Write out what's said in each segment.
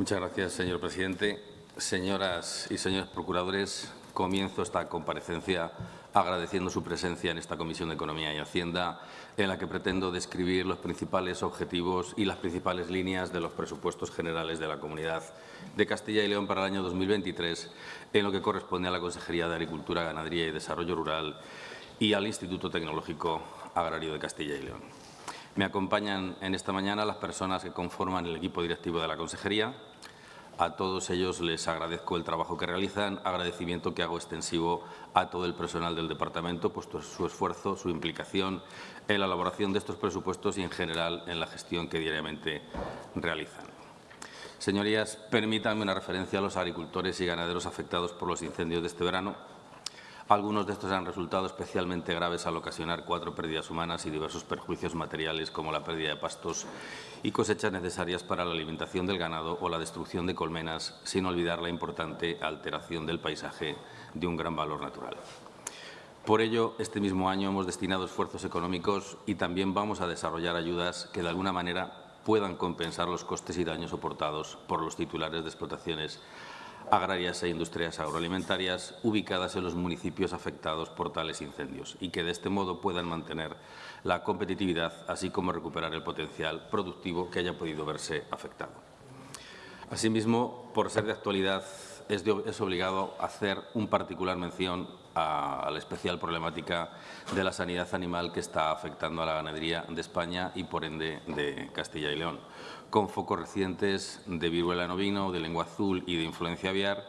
Muchas gracias, señor presidente. Señoras y señores procuradores, comienzo esta comparecencia agradeciendo su presencia en esta Comisión de Economía y Hacienda, en la que pretendo describir los principales objetivos y las principales líneas de los presupuestos generales de la Comunidad de Castilla y León para el año 2023, en lo que corresponde a la Consejería de Agricultura, Ganadería y Desarrollo Rural y al Instituto Tecnológico Agrario de Castilla y León. Me acompañan en esta mañana las personas que conforman el equipo directivo de la Consejería, a todos ellos les agradezco el trabajo que realizan, agradecimiento que hago extensivo a todo el personal del departamento, puesto su esfuerzo, su implicación en la elaboración de estos presupuestos y, en general, en la gestión que diariamente realizan. Señorías, permítanme una referencia a los agricultores y ganaderos afectados por los incendios de este verano, algunos de estos han resultado especialmente graves al ocasionar cuatro pérdidas humanas y diversos perjuicios materiales como la pérdida de pastos y cosechas necesarias para la alimentación del ganado o la destrucción de colmenas, sin olvidar la importante alteración del paisaje de un gran valor natural. Por ello, este mismo año hemos destinado esfuerzos económicos y también vamos a desarrollar ayudas que de alguna manera puedan compensar los costes y daños soportados por los titulares de explotaciones agrarias e industrias agroalimentarias ubicadas en los municipios afectados por tales incendios y que de este modo puedan mantener la competitividad, así como recuperar el potencial productivo que haya podido verse afectado. Asimismo, por ser de actualidad, es, de, es obligado hacer un particular mención a, a, la especial problemática de la sanidad animal que está afectando a la ganadería de España y, por ende, de Castilla y León con focos recientes de viruela en ovino, de lengua azul y de influencia aviar,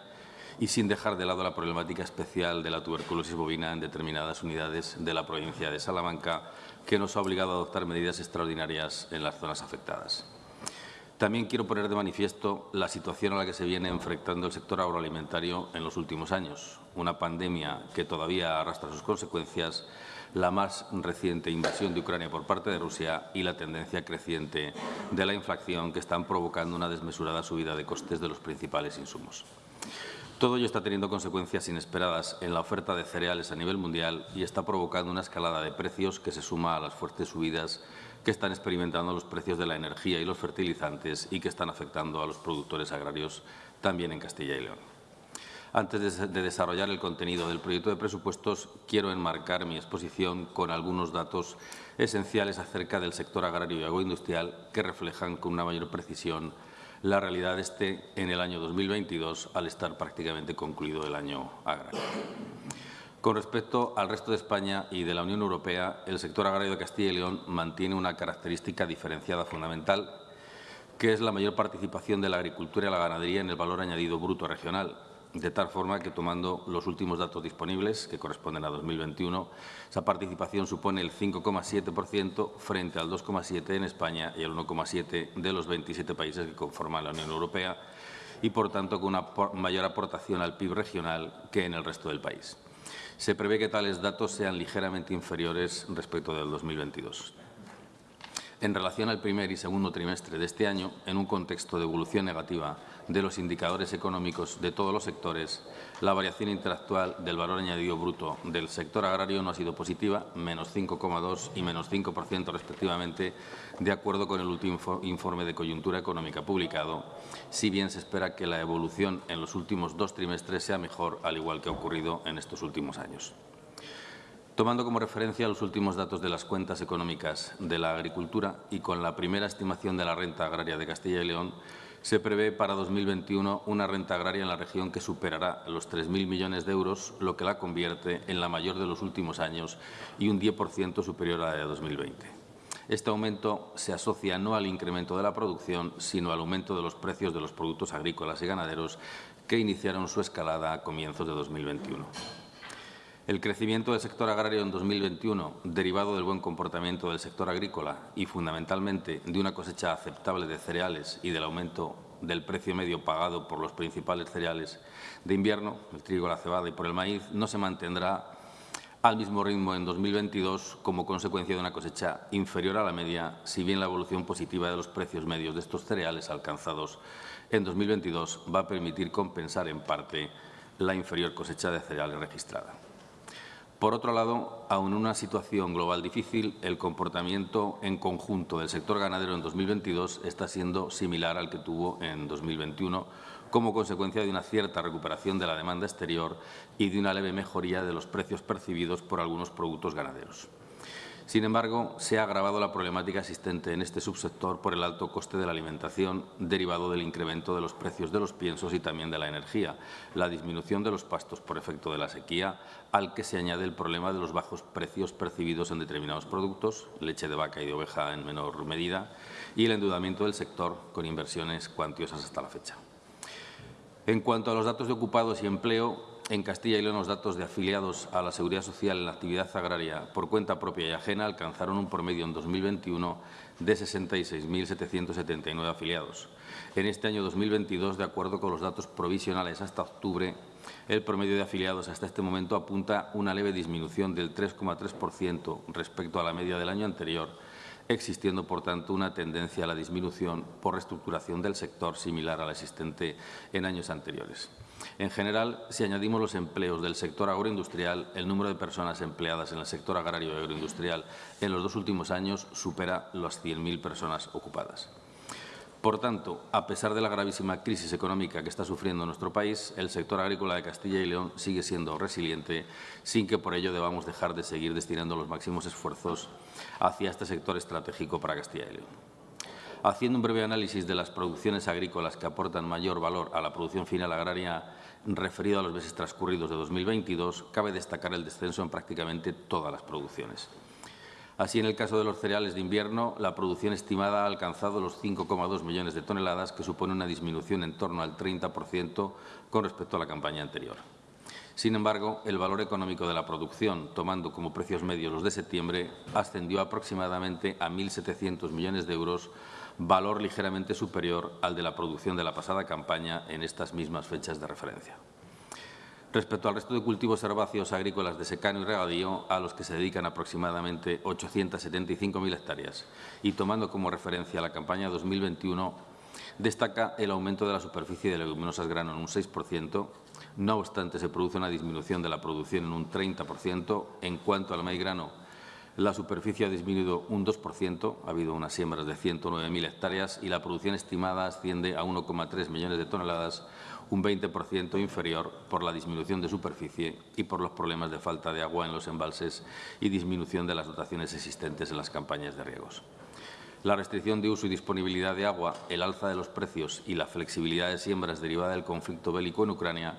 y sin dejar de lado la problemática especial de la tuberculosis bovina en determinadas unidades de la provincia de Salamanca, que nos ha obligado a adoptar medidas extraordinarias en las zonas afectadas. También quiero poner de manifiesto la situación a la que se viene enfrentando el sector agroalimentario en los últimos años, una pandemia que todavía arrastra sus consecuencias la más reciente invasión de Ucrania por parte de Rusia y la tendencia creciente de la inflación que están provocando una desmesurada subida de costes de los principales insumos. Todo ello está teniendo consecuencias inesperadas en la oferta de cereales a nivel mundial y está provocando una escalada de precios que se suma a las fuertes subidas que están experimentando los precios de la energía y los fertilizantes y que están afectando a los productores agrarios también en Castilla y León. Antes de desarrollar el contenido del proyecto de presupuestos, quiero enmarcar mi exposición con algunos datos esenciales acerca del sector agrario y agroindustrial que reflejan con una mayor precisión la realidad este en el año 2022, al estar prácticamente concluido el año agrario. Con respecto al resto de España y de la Unión Europea, el sector agrario de Castilla y León mantiene una característica diferenciada fundamental, que es la mayor participación de la agricultura y la ganadería en el valor añadido bruto regional, de tal forma que, tomando los últimos datos disponibles, que corresponden a 2021, esa participación supone el 5,7% frente al 2,7% en España y el 1,7% de los 27 países que conforman la Unión Europea y, por tanto, con una mayor aportación al PIB regional que en el resto del país. Se prevé que tales datos sean ligeramente inferiores respecto del 2022 en relación al primer y segundo trimestre de este año, en un contexto de evolución negativa de los indicadores económicos de todos los sectores, la variación interactual del valor añadido bruto del sector agrario no ha sido positiva, menos 5,2 y menos 5% respectivamente, de acuerdo con el último informe de coyuntura económica publicado, si bien se espera que la evolución en los últimos dos trimestres sea mejor, al igual que ha ocurrido en estos últimos años. Tomando como referencia los últimos datos de las cuentas económicas de la agricultura y con la primera estimación de la renta agraria de Castilla y León, se prevé para 2021 una renta agraria en la región que superará los 3.000 millones de euros, lo que la convierte en la mayor de los últimos años y un 10% superior a la de 2020. Este aumento se asocia no al incremento de la producción, sino al aumento de los precios de los productos agrícolas y ganaderos que iniciaron su escalada a comienzos de 2021. El crecimiento del sector agrario en 2021, derivado del buen comportamiento del sector agrícola y, fundamentalmente, de una cosecha aceptable de cereales y del aumento del precio medio pagado por los principales cereales de invierno, el trigo, la cebada y por el maíz, no se mantendrá al mismo ritmo en 2022 como consecuencia de una cosecha inferior a la media, si bien la evolución positiva de los precios medios de estos cereales alcanzados en 2022 va a permitir compensar en parte la inferior cosecha de cereales registrada. Por otro lado, aun en una situación global difícil, el comportamiento en conjunto del sector ganadero en 2022 está siendo similar al que tuvo en 2021, como consecuencia de una cierta recuperación de la demanda exterior y de una leve mejoría de los precios percibidos por algunos productos ganaderos. Sin embargo, se ha agravado la problemática existente en este subsector por el alto coste de la alimentación derivado del incremento de los precios de los piensos y también de la energía, la disminución de los pastos por efecto de la sequía, al que se añade el problema de los bajos precios percibidos en determinados productos, leche de vaca y de oveja en menor medida, y el endeudamiento del sector con inversiones cuantiosas hasta la fecha. En cuanto a los datos de ocupados y empleo, en Castilla y León los datos de afiliados a la Seguridad Social en la actividad agraria por cuenta propia y ajena alcanzaron un promedio en 2021 de 66.779 afiliados. En este año 2022, de acuerdo con los datos provisionales hasta octubre, el promedio de afiliados hasta este momento apunta una leve disminución del 3,3% respecto a la media del año anterior, existiendo, por tanto, una tendencia a la disminución por reestructuración del sector similar a la existente en años anteriores. En general, si añadimos los empleos del sector agroindustrial, el número de personas empleadas en el sector agrario y agroindustrial en los dos últimos años supera las 100.000 personas ocupadas. Por tanto, a pesar de la gravísima crisis económica que está sufriendo nuestro país, el sector agrícola de Castilla y León sigue siendo resiliente, sin que por ello debamos dejar de seguir destinando los máximos esfuerzos hacia este sector estratégico para Castilla y León. Haciendo un breve análisis de las producciones agrícolas que aportan mayor valor a la producción final agraria referido a los meses transcurridos de 2022, cabe destacar el descenso en prácticamente todas las producciones. Así, en el caso de los cereales de invierno, la producción estimada ha alcanzado los 5,2 millones de toneladas, que supone una disminución en torno al 30% con respecto a la campaña anterior. Sin embargo, el valor económico de la producción, tomando como precios medios los de septiembre, ascendió aproximadamente a 1.700 millones de euros, valor ligeramente superior al de la producción de la pasada campaña en estas mismas fechas de referencia. Respecto al resto de cultivos herbáceos agrícolas de secano y regadío, a los que se dedican aproximadamente 875.000 hectáreas, y tomando como referencia la campaña 2021, destaca el aumento de la superficie de leguminosas grano en un 6%, no obstante se produce una disminución de la producción en un 30%, en cuanto al maíz grano la superficie ha disminuido un 2%, ha habido unas siembras de 109.000 hectáreas y la producción estimada asciende a 1,3 millones de toneladas, un 20% inferior por la disminución de superficie y por los problemas de falta de agua en los embalses y disminución de las dotaciones existentes en las campañas de riegos. La restricción de uso y disponibilidad de agua, el alza de los precios y la flexibilidad de siembras derivada del conflicto bélico en Ucrania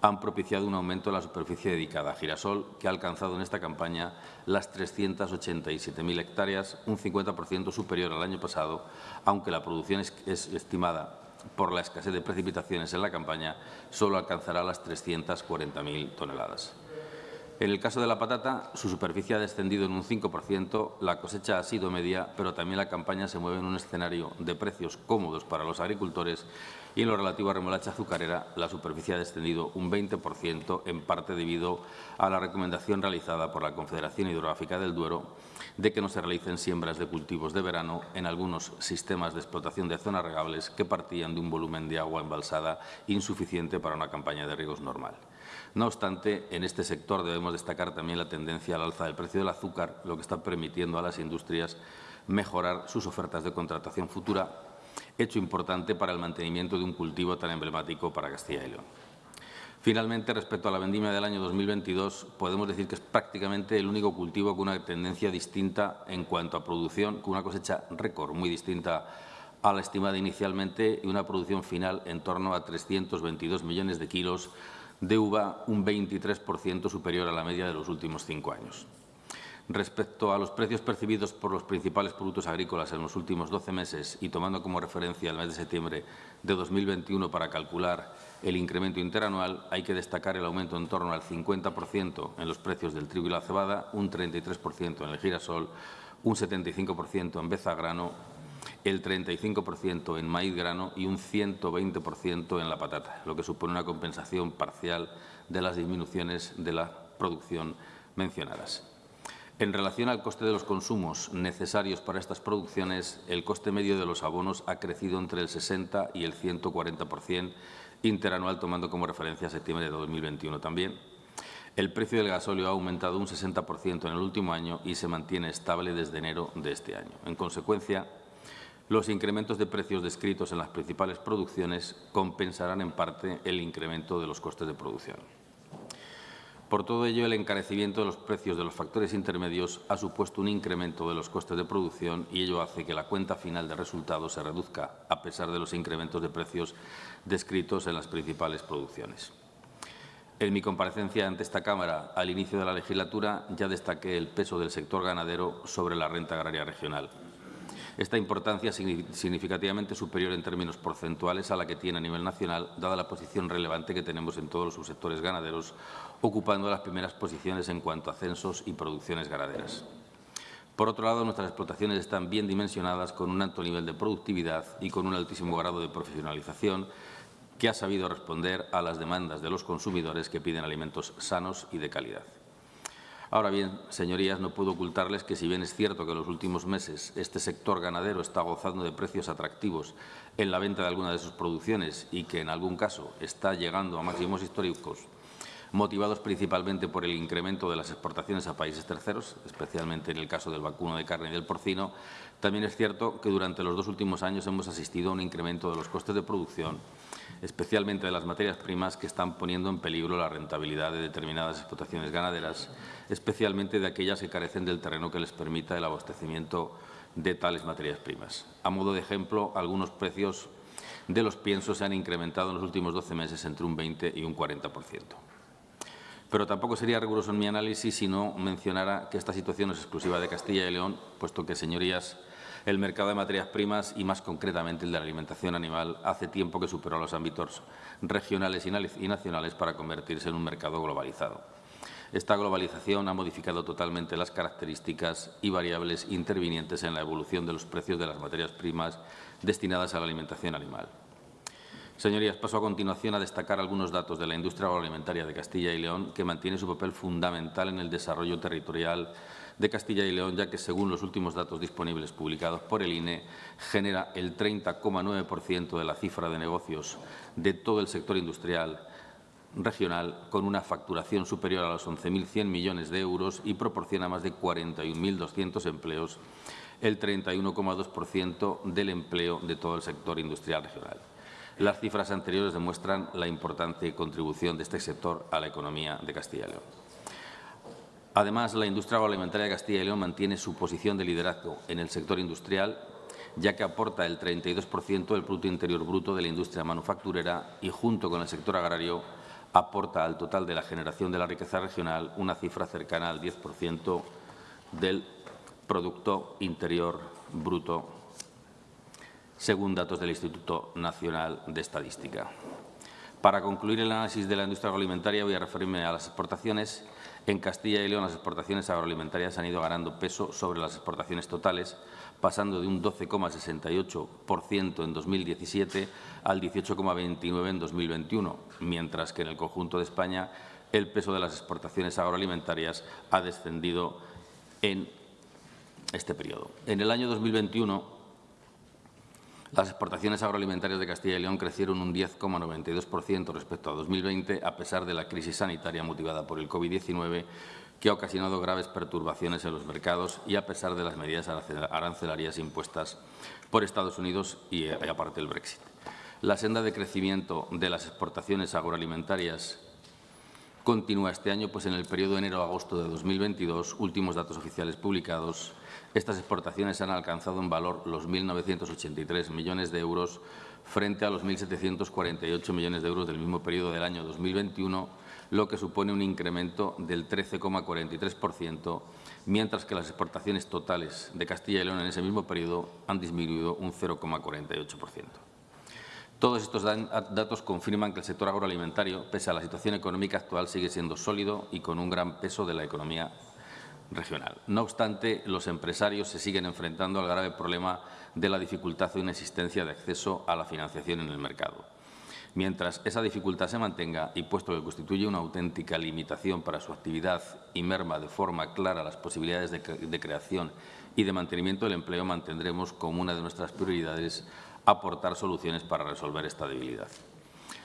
han propiciado un aumento de la superficie dedicada a girasol, que ha alcanzado en esta campaña las 387.000 hectáreas, un 50% superior al año pasado, aunque la producción es, es estimada por la escasez de precipitaciones en la campaña, solo alcanzará las 340.000 toneladas. En el caso de la patata, su superficie ha descendido en un 5%, la cosecha ha sido media, pero también la campaña se mueve en un escenario de precios cómodos para los agricultores y en lo relativo a remolacha azucarera, la superficie ha descendido un 20%, en parte debido a la recomendación realizada por la Confederación Hidrográfica del Duero de que no se realicen siembras de cultivos de verano en algunos sistemas de explotación de zonas regables que partían de un volumen de agua embalsada insuficiente para una campaña de riegos normal. No obstante, en este sector debemos destacar también la tendencia al alza del precio del azúcar, lo que está permitiendo a las industrias mejorar sus ofertas de contratación futura, hecho importante para el mantenimiento de un cultivo tan emblemático para Castilla y León. Finalmente, respecto a la vendimia del año 2022, podemos decir que es prácticamente el único cultivo con una tendencia distinta en cuanto a producción, con una cosecha récord muy distinta a la estimada inicialmente y una producción final en torno a 322 millones de kilos de uva un 23% superior a la media de los últimos cinco años. Respecto a los precios percibidos por los principales productos agrícolas en los últimos 12 meses y tomando como referencia el mes de septiembre de 2021 para calcular el incremento interanual, hay que destacar el aumento en torno al 50% en los precios del trigo y la cebada, un 33% en el girasol, un 75% en bezagrano el 35% en maíz grano y un 120% en la patata, lo que supone una compensación parcial de las disminuciones de la producción mencionadas. En relación al coste de los consumos necesarios para estas producciones, el coste medio de los abonos ha crecido entre el 60 y el 140% interanual, tomando como referencia septiembre de 2021 también. El precio del gasóleo ha aumentado un 60% en el último año y se mantiene estable desde enero de este año. En consecuencia, los incrementos de precios descritos en las principales producciones compensarán en parte el incremento de los costes de producción. Por todo ello, el encarecimiento de los precios de los factores intermedios ha supuesto un incremento de los costes de producción y ello hace que la cuenta final de resultados se reduzca, a pesar de los incrementos de precios descritos en las principales producciones. En mi comparecencia ante esta Cámara al inicio de la legislatura ya destaqué el peso del sector ganadero sobre la renta agraria regional. Esta importancia es significativamente superior en términos porcentuales a la que tiene a nivel nacional, dada la posición relevante que tenemos en todos los subsectores ganaderos, ocupando las primeras posiciones en cuanto a censos y producciones ganaderas. Por otro lado, nuestras explotaciones están bien dimensionadas con un alto nivel de productividad y con un altísimo grado de profesionalización que ha sabido responder a las demandas de los consumidores que piden alimentos sanos y de calidad. Ahora bien, señorías, no puedo ocultarles que si bien es cierto que en los últimos meses este sector ganadero está gozando de precios atractivos en la venta de algunas de sus producciones y que en algún caso está llegando a máximos históricos, motivados principalmente por el incremento de las exportaciones a países terceros, especialmente en el caso del vacuno de carne y del porcino, también es cierto que durante los dos últimos años hemos asistido a un incremento de los costes de producción especialmente de las materias primas que están poniendo en peligro la rentabilidad de determinadas explotaciones ganaderas, especialmente de aquellas que carecen del terreno que les permita el abastecimiento de tales materias primas. A modo de ejemplo, algunos precios de los piensos se han incrementado en los últimos 12 meses entre un 20 y un 40 pero tampoco sería riguroso en mi análisis si no mencionara que esta situación es exclusiva de Castilla y León, puesto que, señorías, el mercado de materias primas y, más concretamente, el de la alimentación animal, hace tiempo que superó los ámbitos regionales y nacionales para convertirse en un mercado globalizado. Esta globalización ha modificado totalmente las características y variables intervinientes en la evolución de los precios de las materias primas destinadas a la alimentación animal. Señorías, paso a continuación a destacar algunos datos de la industria agroalimentaria de Castilla y León, que mantiene su papel fundamental en el desarrollo territorial de Castilla y León, ya que, según los últimos datos disponibles publicados por el INE, genera el 30,9% de la cifra de negocios de todo el sector industrial regional, con una facturación superior a los 11.100 millones de euros y proporciona más de 41.200 empleos, el 31,2% del empleo de todo el sector industrial regional. Las cifras anteriores demuestran la importante contribución de este sector a la economía de Castilla y León. Además, la industria agroalimentaria de Castilla y León mantiene su posición de liderazgo en el sector industrial, ya que aporta el 32% del Producto Interior Bruto de la industria manufacturera y, junto con el sector agrario, aporta al total de la generación de la riqueza regional una cifra cercana al 10% del Producto Interior Bruto, según datos del Instituto Nacional de Estadística. Para concluir el análisis de la industria agroalimentaria, voy a referirme a las exportaciones en Castilla y León las exportaciones agroalimentarias han ido ganando peso sobre las exportaciones totales, pasando de un 12,68% en 2017 al 18,29% en 2021, mientras que en el conjunto de España el peso de las exportaciones agroalimentarias ha descendido en este periodo. En el año 2021, las exportaciones agroalimentarias de Castilla y León crecieron un 10,92% respecto a 2020, a pesar de la crisis sanitaria motivada por el COVID-19, que ha ocasionado graves perturbaciones en los mercados y a pesar de las medidas arancelarias impuestas por Estados Unidos y, eh, aparte del Brexit. La senda de crecimiento de las exportaciones agroalimentarias continúa este año, pues en el periodo enero-agosto de 2022, últimos datos oficiales publicados, estas exportaciones han alcanzado en valor los 1.983 millones de euros frente a los 1.748 millones de euros del mismo periodo del año 2021, lo que supone un incremento del 13,43%, mientras que las exportaciones totales de Castilla y León en ese mismo periodo han disminuido un 0,48%. Todos estos datos confirman que el sector agroalimentario, pese a la situación económica actual, sigue siendo sólido y con un gran peso de la economía regional. No obstante, los empresarios se siguen enfrentando al grave problema de la dificultad o inexistencia de acceso a la financiación en el mercado. Mientras esa dificultad se mantenga y puesto que constituye una auténtica limitación para su actividad y merma de forma clara las posibilidades de, creación y de mantenimiento del empleo, mantendremos como una de nuestras prioridades aportar soluciones para resolver esta debilidad.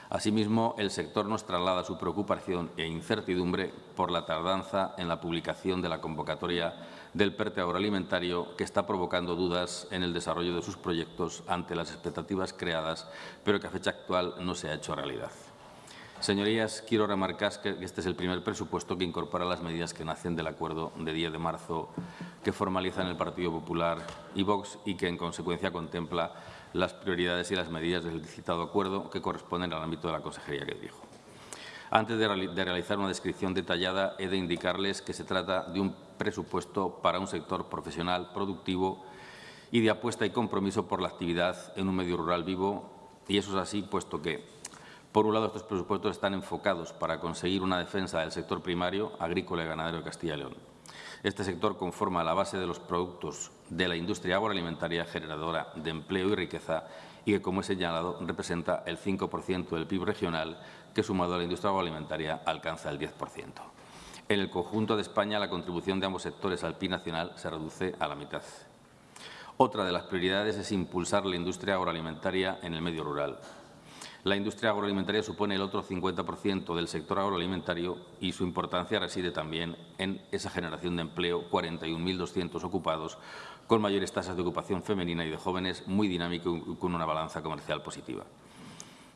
Asimismo, el sector nos traslada su preocupación e incertidumbre por la tardanza en la publicación de la convocatoria del PERTE agroalimentario que está provocando dudas en el desarrollo de sus proyectos ante las expectativas creadas, pero que a fecha actual no se ha hecho realidad. Señorías, quiero remarcar que este es el primer presupuesto que incorpora las medidas que nacen del acuerdo de 10 de marzo que formalizan el Partido Popular y Vox y que, en consecuencia, contempla las prioridades y las medidas del citado acuerdo que corresponden al ámbito de la consejería que dirijo. Antes de, realizar una descripción detallada, he de indicarles que se trata de un presupuesto para un sector profesional, productivo y de apuesta y compromiso por la actividad en un medio rural vivo. Y eso es así, puesto que, por un lado, estos presupuestos están enfocados para conseguir una defensa del sector primario, agrícola y ganadero de Castilla y León. Este sector conforma la base de los productos de la industria agroalimentaria generadora de empleo y riqueza y que, como he señalado, representa el 5% del PIB regional que, sumado a la industria agroalimentaria, alcanza el 10%. En el conjunto de España, la contribución de ambos sectores al PIB nacional se reduce a la mitad. Otra de las prioridades es impulsar la industria agroalimentaria en el medio rural. La industria agroalimentaria supone el otro 50% del sector agroalimentario y su importancia reside también en esa generación de empleo, 41.200 ocupados, con mayores tasas de ocupación femenina y de jóvenes, muy dinámico y con una balanza comercial positiva.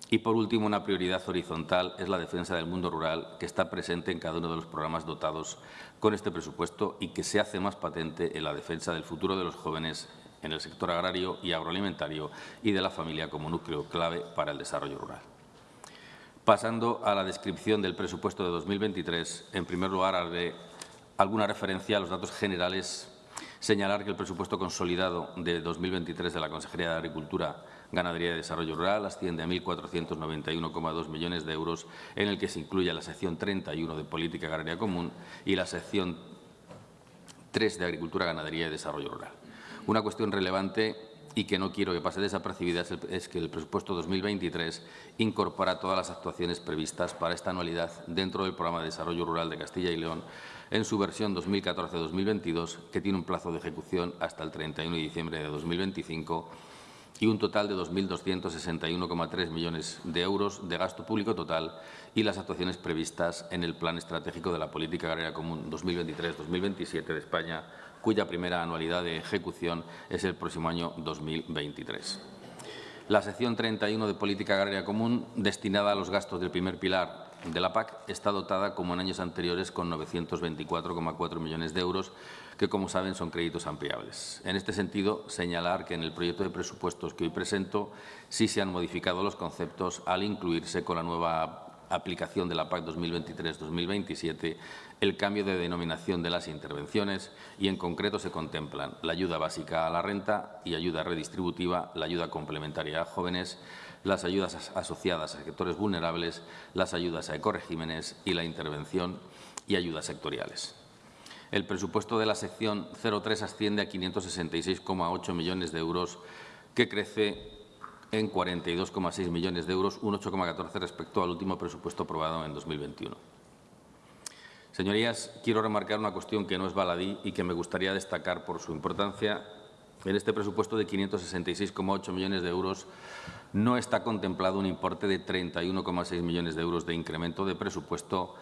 Y, por último, una prioridad horizontal es la defensa del mundo rural, que está presente en cada uno de los programas dotados con este presupuesto y que se hace más patente en la defensa del futuro de los jóvenes en el sector agrario y agroalimentario y de la familia como núcleo clave para el desarrollo rural. Pasando a la descripción del presupuesto de 2023, en primer lugar haré alguna referencia a los datos generales, señalar que el presupuesto consolidado de 2023 de la Consejería de Agricultura, Ganadería y Desarrollo Rural asciende a 1.491,2 millones de euros, en el que se incluye la sección 31 de Política Agraria Común y la sección 3 de Agricultura, Ganadería y Desarrollo Rural. Una cuestión relevante y que no quiero que pase desapercibida es que el presupuesto 2023 incorpora todas las actuaciones previstas para esta anualidad dentro del Programa de Desarrollo Rural de Castilla y León en su versión 2014-2022, que tiene un plazo de ejecución hasta el 31 de diciembre de 2025 y un total de 2.261,3 millones de euros de gasto público total y las actuaciones previstas en el Plan Estratégico de la Política Agraria Común 2023-2027 de España cuya primera anualidad de ejecución es el próximo año 2023. La sección 31 de Política Agraria Común, destinada a los gastos del primer pilar de la PAC, está dotada, como en años anteriores, con 924,4 millones de euros, que, como saben, son créditos ampliables. En este sentido, señalar que en el proyecto de presupuestos que hoy presento sí se han modificado los conceptos al incluirse con la nueva aplicación de la PAC 2023-2027 el cambio de denominación de las intervenciones y, en concreto, se contemplan la ayuda básica a la renta y ayuda redistributiva, la ayuda complementaria a jóvenes, las ayudas asociadas a sectores vulnerables, las ayudas a ecoregímenes y la intervención y ayudas sectoriales. El presupuesto de la sección 03 asciende a 566,8 millones de euros, que crece en 42,6 millones de euros, un 8,14 respecto al último presupuesto aprobado en 2021. Señorías, quiero remarcar una cuestión que no es baladí y que me gustaría destacar por su importancia. En este presupuesto de 566,8 millones de euros no está contemplado un importe de 31,6 millones de euros de incremento de presupuesto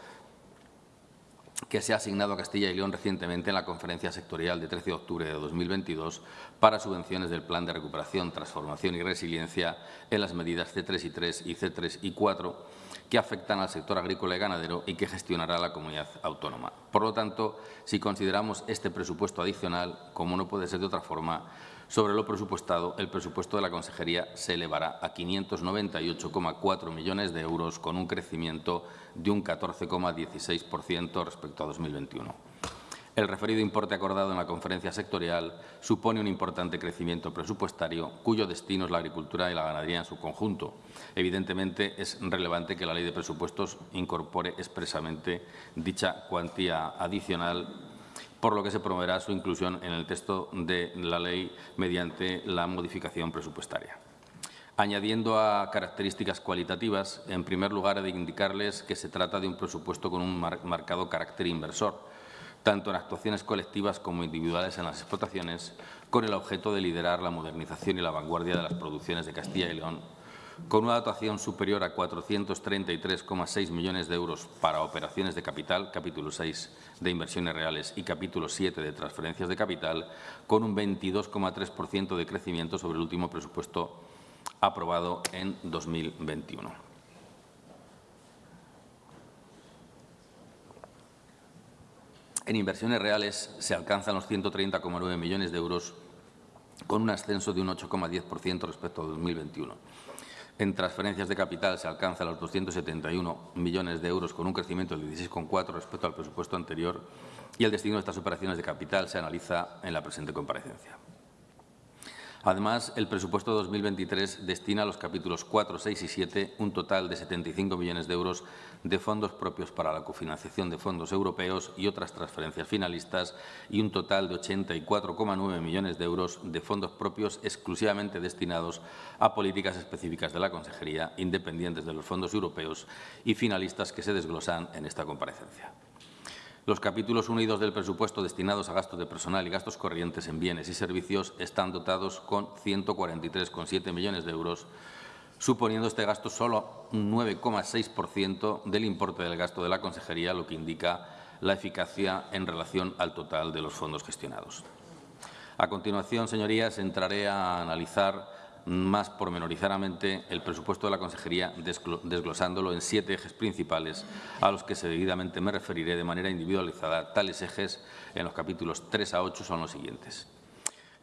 que se ha asignado a Castilla y León recientemente en la conferencia sectorial de 13 de octubre de 2022 para subvenciones del Plan de Recuperación, Transformación y Resiliencia en las medidas C3 y 3 y C3 y 4 que afectan al sector agrícola y ganadero y que gestionará la comunidad autónoma. Por lo tanto, si consideramos este presupuesto adicional, como no puede ser de otra forma, sobre lo presupuestado, el presupuesto de la Consejería se elevará a 598,4 millones de euros, con un crecimiento de un 14,16% respecto a 2021. El referido importe acordado en la conferencia sectorial supone un importante crecimiento presupuestario cuyo destino es la agricultura y la ganadería en su conjunto. Evidentemente, es relevante que la Ley de Presupuestos incorpore expresamente dicha cuantía adicional por lo que se promoverá su inclusión en el texto de la ley mediante la modificación presupuestaria. Añadiendo a características cualitativas, en primer lugar, he de indicarles que se trata de un presupuesto con un marcado carácter inversor, tanto en actuaciones colectivas como individuales en las explotaciones, con el objeto de liderar la modernización y la vanguardia de las producciones de Castilla y León, con una dotación superior a 433,6 millones de euros para operaciones de capital, capítulo 6 de inversiones reales y capítulo 7 de transferencias de capital, con un 22,3% de crecimiento sobre el último presupuesto aprobado en 2021. En inversiones reales se alcanzan los 130,9 millones de euros, con un ascenso de un 8,10% respecto a 2021. En transferencias de capital se alcanza los 271 millones de euros con un crecimiento del 16,4 respecto al presupuesto anterior y el destino de estas operaciones de capital se analiza en la presente comparecencia. Además, el presupuesto 2023 destina a los capítulos 4, 6 y 7 un total de 75 millones de euros de fondos propios para la cofinanciación de fondos europeos y otras transferencias finalistas y un total de 84,9 millones de euros de fondos propios exclusivamente destinados a políticas específicas de la Consejería, independientes de los fondos europeos y finalistas que se desglosan en esta comparecencia. Los capítulos 1 y 2 del presupuesto destinados a gastos de personal y gastos corrientes en bienes y servicios están dotados con 143,7 millones de euros, suponiendo este gasto solo un 9,6% del importe del gasto de la Consejería, lo que indica la eficacia en relación al total de los fondos gestionados. A continuación, señorías, entraré a analizar más pormenorizadamente el presupuesto de la Consejería, desglosándolo en siete ejes principales, a los que seguidamente me referiré de manera individualizada. Tales ejes, en los capítulos 3 a 8, son los siguientes.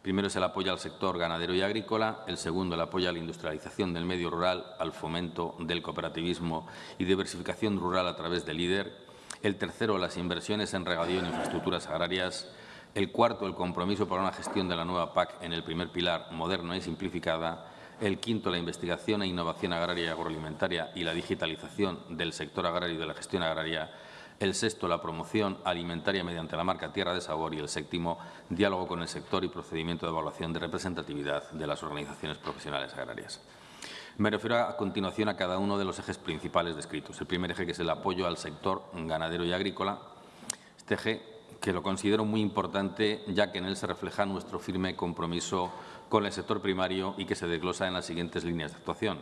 Primero es el apoyo al sector ganadero y agrícola, el segundo el apoyo a la industrialización del medio rural, al fomento del cooperativismo y diversificación rural a través del líder, el tercero las inversiones en regadío en infraestructuras agrarias, el cuarto, el compromiso para una gestión de la nueva PAC en el primer pilar, moderna y simplificada. El quinto, la investigación e innovación agraria y agroalimentaria y la digitalización del sector agrario y de la gestión agraria. El sexto, la promoción alimentaria mediante la marca Tierra de Sabor. Y el séptimo, diálogo con el sector y procedimiento de evaluación de representatividad de las organizaciones profesionales agrarias. Me refiero a continuación a cada uno de los ejes principales descritos. El primer eje, que es el apoyo al sector ganadero y agrícola. Este eje que lo considero muy importante, ya que en él se refleja nuestro firme compromiso con el sector primario y que se desglosa en las siguientes líneas de actuación.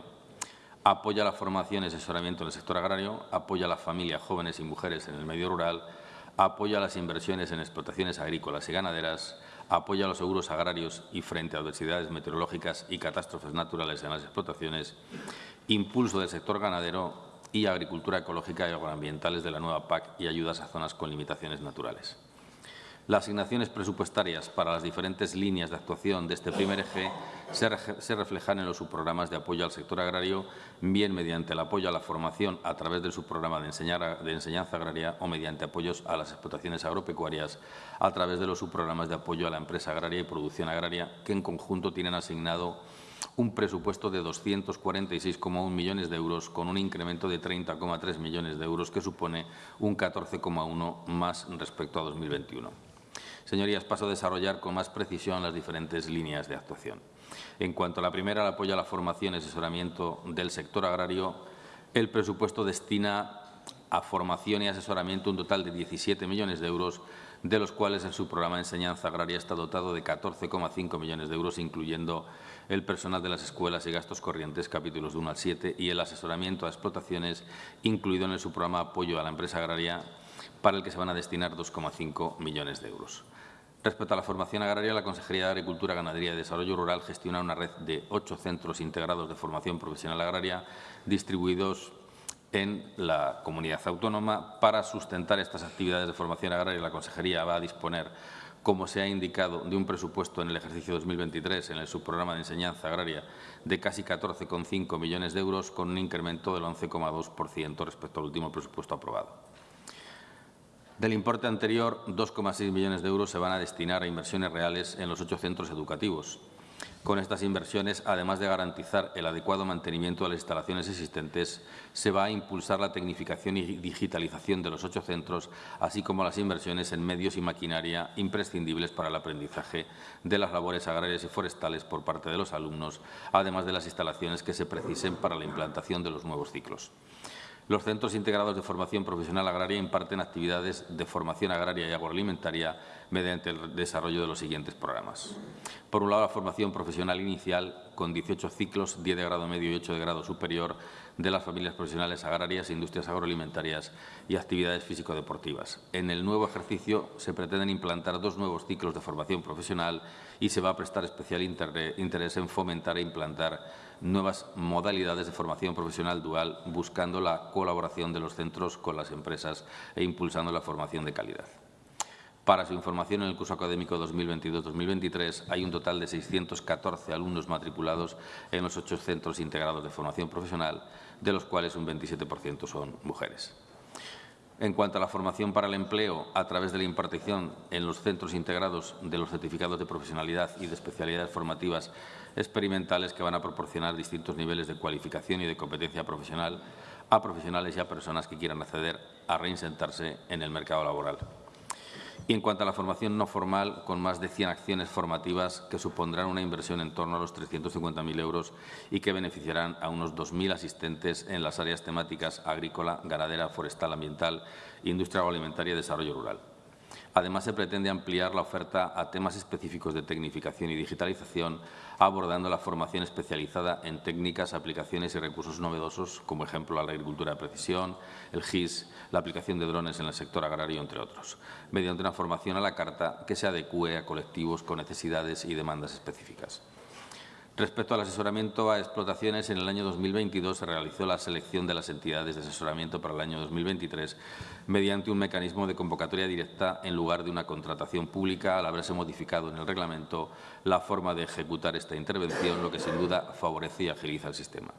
Apoya la formación y asesoramiento en el sector agrario, apoya a las familias, jóvenes y mujeres en el medio rural, apoya las inversiones en explotaciones agrícolas y ganaderas, apoya los seguros agrarios y frente a adversidades meteorológicas y catástrofes naturales en las explotaciones, impulso del sector ganadero y agricultura ecológica y agroambientales de la nueva PAC y ayudas a zonas con limitaciones naturales. Las asignaciones presupuestarias para las diferentes líneas de actuación de este primer eje se, reflejan en los subprogramas de apoyo al sector agrario, bien mediante el apoyo a la formación a través del subprograma de, de enseñanza agraria o mediante apoyos a las explotaciones agropecuarias a través de los subprogramas de apoyo a la empresa agraria y producción agraria, que en conjunto tienen asignado un presupuesto de 246,1 millones de euros con un incremento de 30,3 millones de euros que supone un 14,1 más respecto a 2021. Señorías, paso a desarrollar con más precisión las diferentes líneas de actuación. En cuanto a la primera, el apoyo a la formación y asesoramiento del sector agrario, el presupuesto destina a formación y asesoramiento un total de 17 millones de euros, de los cuales en su programa de enseñanza agraria está dotado de 14,5 millones de euros, incluyendo el personal de las escuelas y gastos corrientes, capítulos de 1 al 7, y el asesoramiento a explotaciones, incluido en el subprograma Apoyo a la Empresa Agraria, para el que se van a destinar 2,5 millones de euros. Respecto a la formación agraria, la Consejería de Agricultura, Ganadería y Desarrollo Rural gestiona una red de ocho centros integrados de formación profesional agraria distribuidos en la comunidad autónoma. Para sustentar estas actividades de formación agraria, la Consejería va a disponer, como se ha indicado, de un presupuesto en el ejercicio 2023 en el subprograma de enseñanza agraria de casi 14,5 millones de euros, con un incremento del 11,2% respecto al último presupuesto aprobado. Del importe anterior, 2,6 millones de euros se van a destinar a inversiones reales en los ocho centros educativos. Con estas inversiones, además de garantizar el adecuado mantenimiento de las instalaciones existentes, se va a impulsar la tecnificación y digitalización de los ocho centros, así como las inversiones en medios y maquinaria imprescindibles para el aprendizaje de las labores agrarias y forestales por parte de los alumnos, además de las instalaciones que se precisen para la implantación de los nuevos ciclos. Los centros integrados de formación profesional agraria imparten actividades de formación agraria y agroalimentaria mediante el desarrollo de los siguientes programas. Por un lado, la formación profesional inicial con 18 ciclos, 10 de grado medio y 8 de grado superior de las familias profesionales agrarias, industrias agroalimentarias y actividades físico-deportivas. En el nuevo ejercicio se pretenden implantar dos nuevos ciclos de formación profesional y se va a prestar especial interés en fomentar e implantar nuevas modalidades de formación profesional dual, buscando la colaboración de los centros con las empresas e impulsando la formación de calidad. Para su información, en el curso académico 2022-2023 hay un total de 614 alumnos matriculados en los ocho centros integrados de formación profesional, de los cuales un 27% son mujeres. En cuanto a la formación para el empleo, a través de la impartición en los centros integrados de los certificados de profesionalidad y de especialidades formativas experimentales que van a proporcionar distintos niveles de cualificación y de competencia profesional a profesionales y a personas que quieran acceder a reinsentarse en el mercado laboral. Y en cuanto a la formación no formal, con más de 100 acciones formativas que supondrán una inversión en torno a los 350.000 euros y que beneficiarán a unos 2.000 asistentes en las áreas temáticas agrícola, ganadera, forestal, ambiental, industria agroalimentaria y desarrollo rural. Además, se pretende ampliar la oferta a temas específicos de tecnificación y digitalización, abordando la formación especializada en técnicas, aplicaciones y recursos novedosos, como ejemplo la agricultura de precisión, el GIS, la aplicación de drones en el sector agrario, entre otros, mediante una formación a la carta que se adecue a colectivos con necesidades y demandas específicas. Respecto al asesoramiento a explotaciones, en el año 2022 se realizó la selección de las entidades de asesoramiento para el año 2023 mediante un mecanismo de convocatoria directa en lugar de una contratación pública, al haberse modificado en el reglamento la forma de ejecutar esta intervención, lo que sin duda favorece y agiliza el sistema.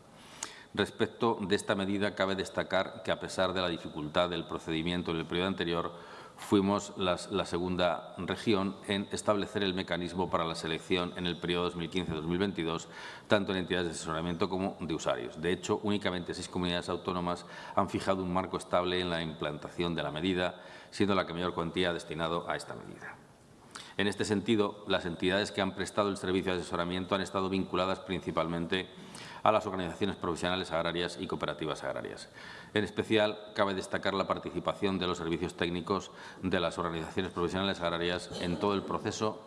Respecto de esta medida, cabe destacar que, a pesar de la dificultad del procedimiento en el periodo anterior, fuimos la segunda región en establecer el mecanismo para la selección en el periodo 2015-2022, tanto en entidades de asesoramiento como de usuarios. De hecho, únicamente seis comunidades autónomas han fijado un marco estable en la implantación de la medida, siendo la que mayor cuantía destinado a esta medida. En este sentido, las entidades que han prestado el servicio de asesoramiento han estado vinculadas principalmente a las organizaciones profesionales agrarias y cooperativas agrarias. En especial, cabe destacar la participación de los servicios técnicos de las organizaciones profesionales agrarias en todo el proceso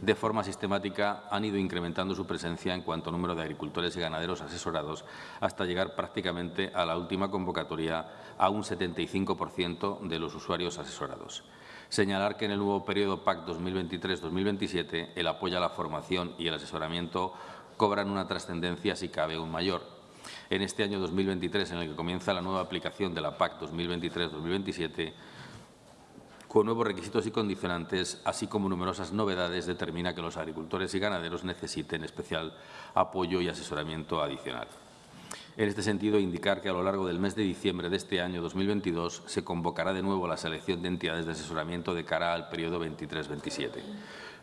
de forma sistemática han ido incrementando su presencia en cuanto a número de agricultores y ganaderos asesorados hasta llegar prácticamente a la última convocatoria a un 75% de los usuarios asesorados. Señalar que en el nuevo periodo PAC 2023-2027 el apoyo a la formación y el asesoramiento cobran una trascendencia, si cabe, aún mayor. En este año 2023, en el que comienza la nueva aplicación de la PAC 2023-2027, con nuevos requisitos y condicionantes, así como numerosas novedades, determina que los agricultores y ganaderos necesiten especial apoyo y asesoramiento adicional. En este sentido, indicar que a lo largo del mes de diciembre de este año 2022 se convocará de nuevo la selección de entidades de asesoramiento de cara al periodo 23-27.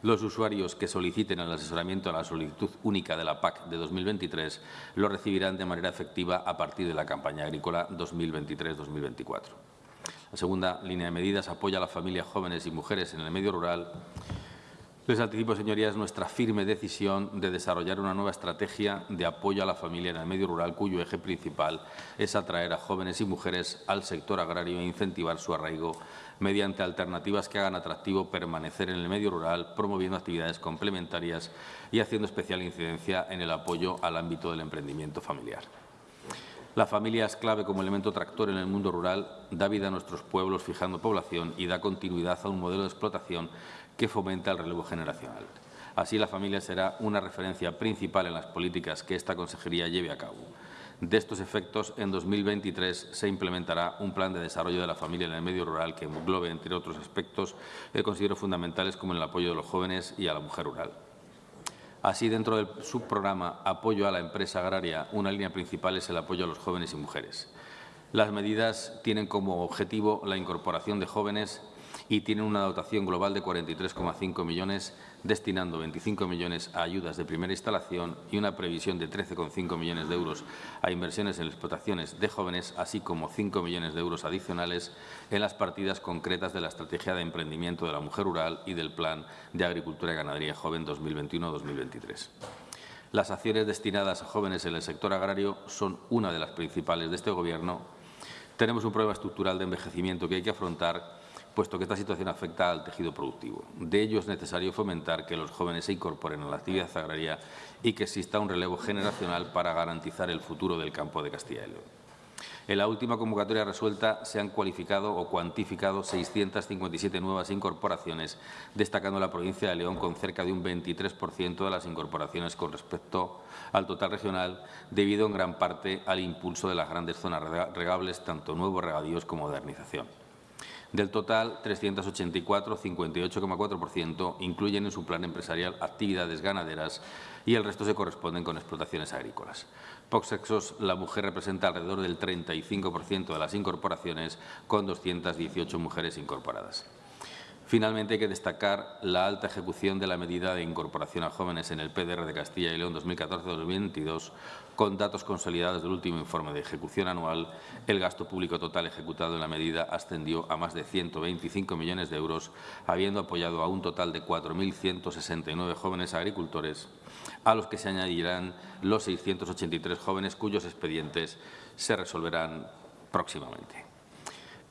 Los usuarios que soliciten el asesoramiento a la solicitud única de la PAC de 2023 lo recibirán de manera efectiva a partir de la campaña agrícola 2023-2024. La segunda línea de medidas apoya a las familias jóvenes y mujeres en el medio rural les anticipo, señorías, nuestra firme decisión de desarrollar una nueva estrategia de apoyo a la familia en el medio rural, cuyo eje principal es atraer a jóvenes y mujeres al sector agrario e incentivar su arraigo mediante alternativas que hagan atractivo permanecer en el medio rural, promoviendo actividades complementarias y haciendo especial incidencia en el apoyo al ámbito del emprendimiento familiar. La familia es clave como elemento tractor en el mundo rural, da vida a nuestros pueblos fijando población y da continuidad a un modelo de explotación que fomenta el relevo generacional. Así, la familia será una referencia principal en las políticas que esta consejería lleve a cabo. De estos efectos, en 2023 se implementará un plan de desarrollo de la familia en el medio rural que englobe, entre otros aspectos, considero fundamentales como el apoyo de los jóvenes y a la mujer rural. Así, dentro del subprograma Apoyo a la empresa agraria, una línea principal es el apoyo a los jóvenes y mujeres. Las medidas tienen como objetivo la incorporación de jóvenes y tienen una dotación global de 43,5 millones, destinando 25 millones a ayudas de primera instalación y una previsión de 13,5 millones de euros a inversiones en explotaciones de jóvenes, así como 5 millones de euros adicionales en las partidas concretas de la Estrategia de Emprendimiento de la Mujer Rural y del Plan de Agricultura y Ganadería Joven 2021-2023. Las acciones destinadas a jóvenes en el sector agrario son una de las principales de este Gobierno Tenemos un problema estructural de envejecimiento que hay que afrontar, puesto que esta situación afecta al tejido productivo. De ello es necesario fomentar que los jóvenes se incorporen a la actividad agraria y que exista un relevo generacional para garantizar el futuro del campo de Castilla y León. En la última convocatoria resuelta se han cualificado o cuantificado 657 nuevas incorporaciones, destacando la provincia de León con cerca de un 23% de las incorporaciones con respecto al total regional, debido en gran parte al impulso de las grandes zonas regables, tanto nuevos regadíos como modernización. Del total, 384, 58,4%, incluyen en su plan empresarial actividades ganaderas y el resto se corresponden con explotaciones agrícolas. Por la mujer representa alrededor del 35% de las incorporaciones, con 218 mujeres incorporadas. Finalmente, hay que destacar la alta ejecución de la medida de incorporación a jóvenes en el PDR de Castilla y León 2014-2022. Con datos consolidados del último informe de ejecución anual, el gasto público total ejecutado en la medida ascendió a más de 125 millones de euros, habiendo apoyado a un total de 4.169 jóvenes agricultores, a los que se añadirán los 683 jóvenes cuyos expedientes se resolverán próximamente.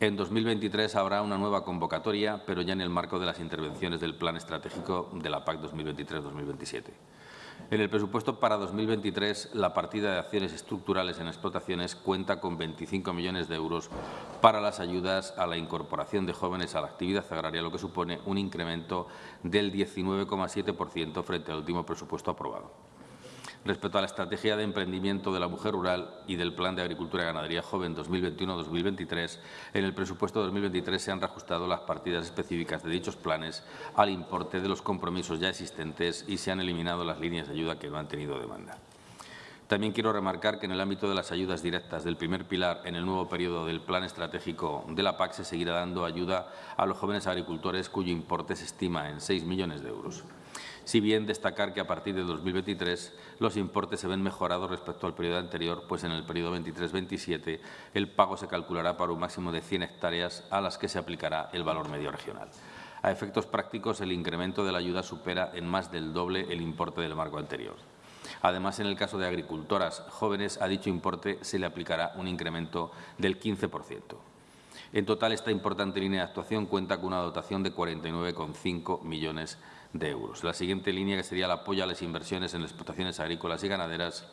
En 2023 habrá una nueva convocatoria, pero ya en el marco de las intervenciones del Plan Estratégico de la PAC 2023-2027. En el presupuesto para 2023, la partida de acciones estructurales en explotaciones cuenta con 25 millones de euros para las ayudas a la incorporación de jóvenes a la actividad agraria, lo que supone un incremento del 19,7% frente al último presupuesto aprobado. Respecto a la estrategia de emprendimiento de la mujer rural y del Plan de Agricultura y Ganadería Joven 2021-2023, en el presupuesto 2023 se han reajustado las partidas específicas de dichos planes al importe de los compromisos ya existentes y se han eliminado las líneas de ayuda que no han tenido demanda. También quiero remarcar que en el ámbito de las ayudas directas del primer pilar en el nuevo periodo del Plan Estratégico de la PAC se seguirá dando ayuda a los jóvenes agricultores cuyo importe se estima en 6 millones de euros si bien destacar que a partir de 2023 los importes se ven mejorados respecto al periodo anterior, pues en el periodo 23-27 el pago se calculará para un máximo de 100 hectáreas a las que se aplicará el valor medio regional. A efectos prácticos, el incremento de la ayuda supera en más del doble el importe del marco anterior. Además, en el caso de agricultoras jóvenes, a dicho importe se le aplicará un incremento del 15%. En total, esta importante línea de actuación cuenta con una dotación de 49,5 millones de euros. La siguiente línea, que sería el apoyo a las inversiones en explotaciones agrícolas y ganaderas,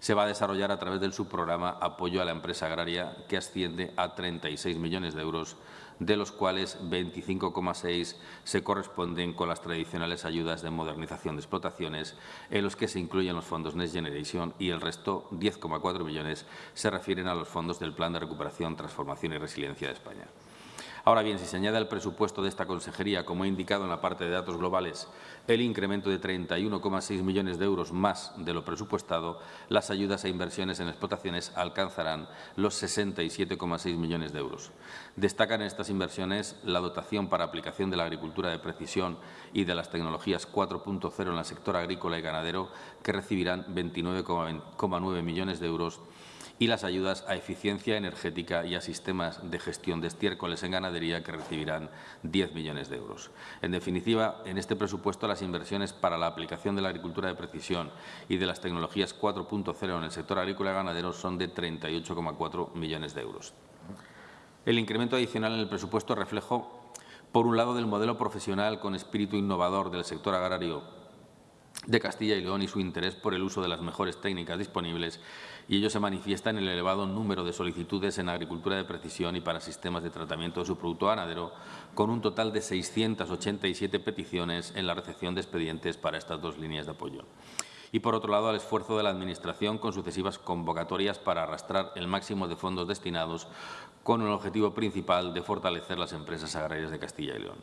se va a desarrollar a través del subprograma Apoyo a la Empresa Agraria, que asciende a 36 millones de euros, de los cuales 25,6 se corresponden con las tradicionales ayudas de modernización de explotaciones, en los que se incluyen los fondos Next Generation y el resto, 10,4 millones, se refieren a los fondos del Plan de Recuperación, Transformación y Resiliencia de España. Ahora bien, si se añade al presupuesto de esta consejería, como he indicado en la parte de datos globales, el incremento de 31,6 millones de euros más de lo presupuestado, las ayudas a inversiones en explotaciones alcanzarán los 67,6 millones de euros. Destacan estas inversiones la dotación para aplicación de la agricultura de precisión y de las tecnologías 4.0 en el sector agrícola y ganadero, que recibirán 29,9 millones de euros y las ayudas a eficiencia energética y a sistemas de gestión de estiércoles en ganadería que recibirán 10 millones de euros. En definitiva, en este presupuesto las inversiones para la aplicación de la agricultura de precisión y de las tecnologías 4.0 en el sector agrícola y ganadero son de 38,4 millones de euros. El incremento adicional en el presupuesto reflejo, por un lado, del modelo profesional con espíritu innovador del sector agrario de Castilla y León y su interés por el uso de las mejores técnicas disponibles y ello se manifiesta en el elevado número de solicitudes en agricultura de precisión y para sistemas de tratamiento de su producto ganadero, con un total de 687 peticiones en la recepción de expedientes para estas dos líneas de apoyo. Y, por otro lado, al esfuerzo de la Administración con sucesivas convocatorias para arrastrar el máximo de fondos destinados con el objetivo principal de fortalecer las empresas agrarias de Castilla y León.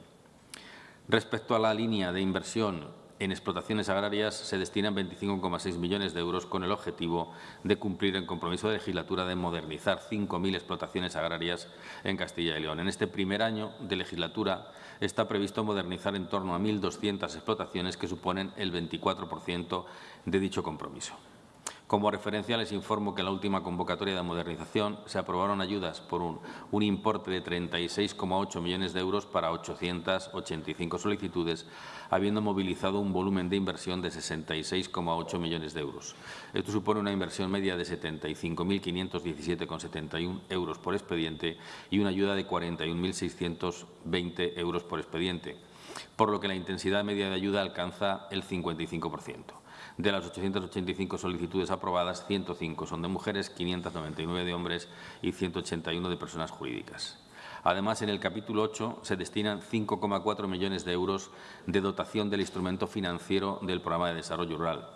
Respecto a la línea de inversión en explotaciones agrarias se destinan 25,6 millones de euros con el objetivo de cumplir el compromiso de legislatura de modernizar 5.000 explotaciones agrarias en Castilla y León. En este primer año de legislatura está previsto modernizar en torno a 1.200 explotaciones que suponen el 24% de dicho compromiso. Como referencia, les informo que en la última convocatoria de modernización se aprobaron ayudas por un, un importe de 36,8 millones de euros para 885 solicitudes, habiendo movilizado un volumen de inversión de 66,8 millones de euros. Esto supone una inversión media de 75.517,71 euros por expediente y una ayuda de 41.620 euros por expediente, por lo que la intensidad media de ayuda alcanza el 55%. De las 885 solicitudes aprobadas, 105 son de mujeres, 599 de hombres y 181 de personas jurídicas. Además, en el capítulo 8 se destinan 5,4 millones de euros de dotación del instrumento financiero del Programa de Desarrollo Rural.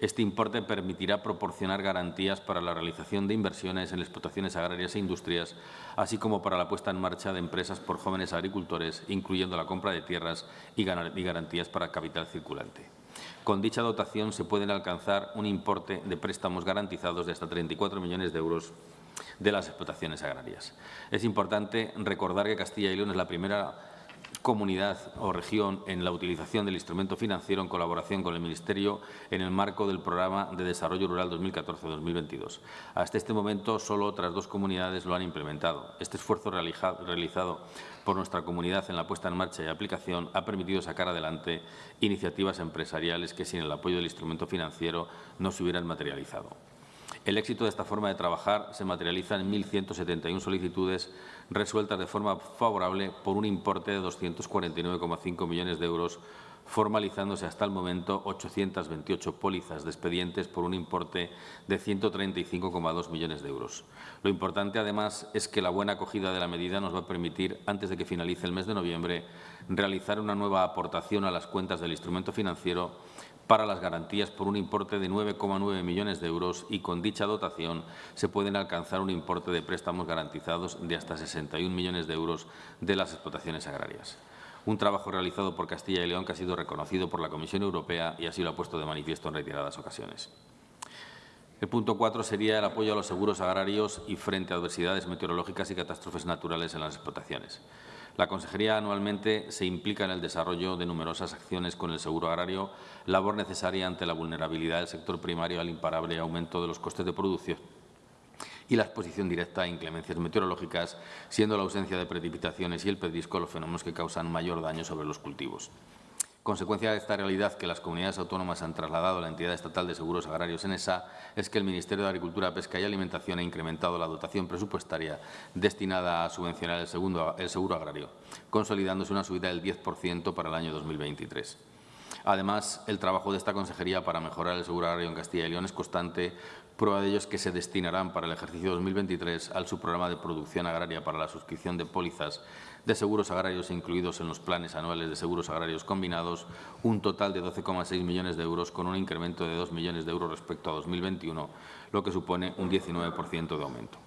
Este importe permitirá proporcionar garantías para la realización de inversiones en explotaciones agrarias e industrias, así como para la puesta en marcha de empresas por jóvenes agricultores, incluyendo la compra de tierras y garantías para capital circulante. Con dicha dotación se pueden alcanzar un importe de préstamos garantizados de hasta 34 millones de euros de las explotaciones agrarias. Es importante recordar que Castilla y León es la primera comunidad o región en la utilización del instrumento financiero en colaboración con el Ministerio en el marco del Programa de Desarrollo Rural 2014-2022. Hasta este momento, solo otras dos comunidades lo han implementado. Este esfuerzo realizado por nuestra comunidad en la puesta en marcha y aplicación ha permitido sacar adelante iniciativas empresariales que sin el apoyo del instrumento financiero no se hubieran materializado. El éxito de esta forma de trabajar se materializa en 1.171 solicitudes resueltas de forma favorable por un importe de 249,5 millones de euros, formalizándose hasta el momento 828 pólizas de expedientes por un importe de 135,2 millones de euros. Lo importante, además, es que la buena acogida de la medida nos va a permitir, antes de que finalice el mes de noviembre, realizar una nueva aportación a las cuentas del instrumento financiero para las garantías por un importe de 9,9 millones de euros y con dicha dotación se pueden alcanzar un importe de préstamos garantizados de hasta 61 millones de euros de las explotaciones agrarias. Un trabajo realizado por Castilla y León que ha sido reconocido por la Comisión Europea y así lo ha puesto de manifiesto en reiteradas ocasiones. El punto cuatro sería el apoyo a los seguros agrarios y frente a adversidades meteorológicas y catástrofes naturales en las explotaciones. La Consejería anualmente se implica en el desarrollo de numerosas acciones con el seguro agrario, labor necesaria ante la vulnerabilidad del sector primario al imparable aumento de los costes de producción y la exposición directa a inclemencias meteorológicas, siendo la ausencia de precipitaciones y el pedrisco los fenómenos que causan mayor daño sobre los cultivos. Consecuencia de esta realidad que las comunidades autónomas han trasladado a la entidad estatal de seguros agrarios en ESA es que el Ministerio de Agricultura, Pesca y Alimentación ha incrementado la dotación presupuestaria destinada a subvencionar el, el seguro agrario, consolidándose una subida del 10% para el año 2023. Además, el trabajo de esta consejería para mejorar el seguro agrario en Castilla y León es constante, Prueba de ello es que se destinarán para el ejercicio 2023 al subprograma de producción agraria para la suscripción de pólizas de seguros agrarios incluidos en los planes anuales de seguros agrarios combinados un total de 12,6 millones de euros con un incremento de 2 millones de euros respecto a 2021, lo que supone un 19% de aumento.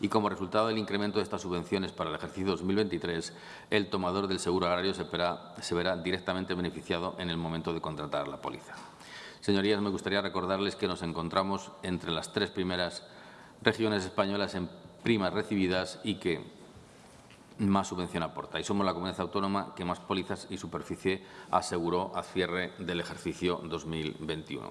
Y como resultado del incremento de estas subvenciones para el ejercicio 2023, el tomador del seguro agrario se verá, se verá directamente beneficiado en el momento de contratar la póliza. Señorías, me gustaría recordarles que nos encontramos entre las tres primeras regiones españolas en primas recibidas y que más subvención aporta. Y somos la comunidad autónoma que más pólizas y superficie aseguró a cierre del ejercicio 2021.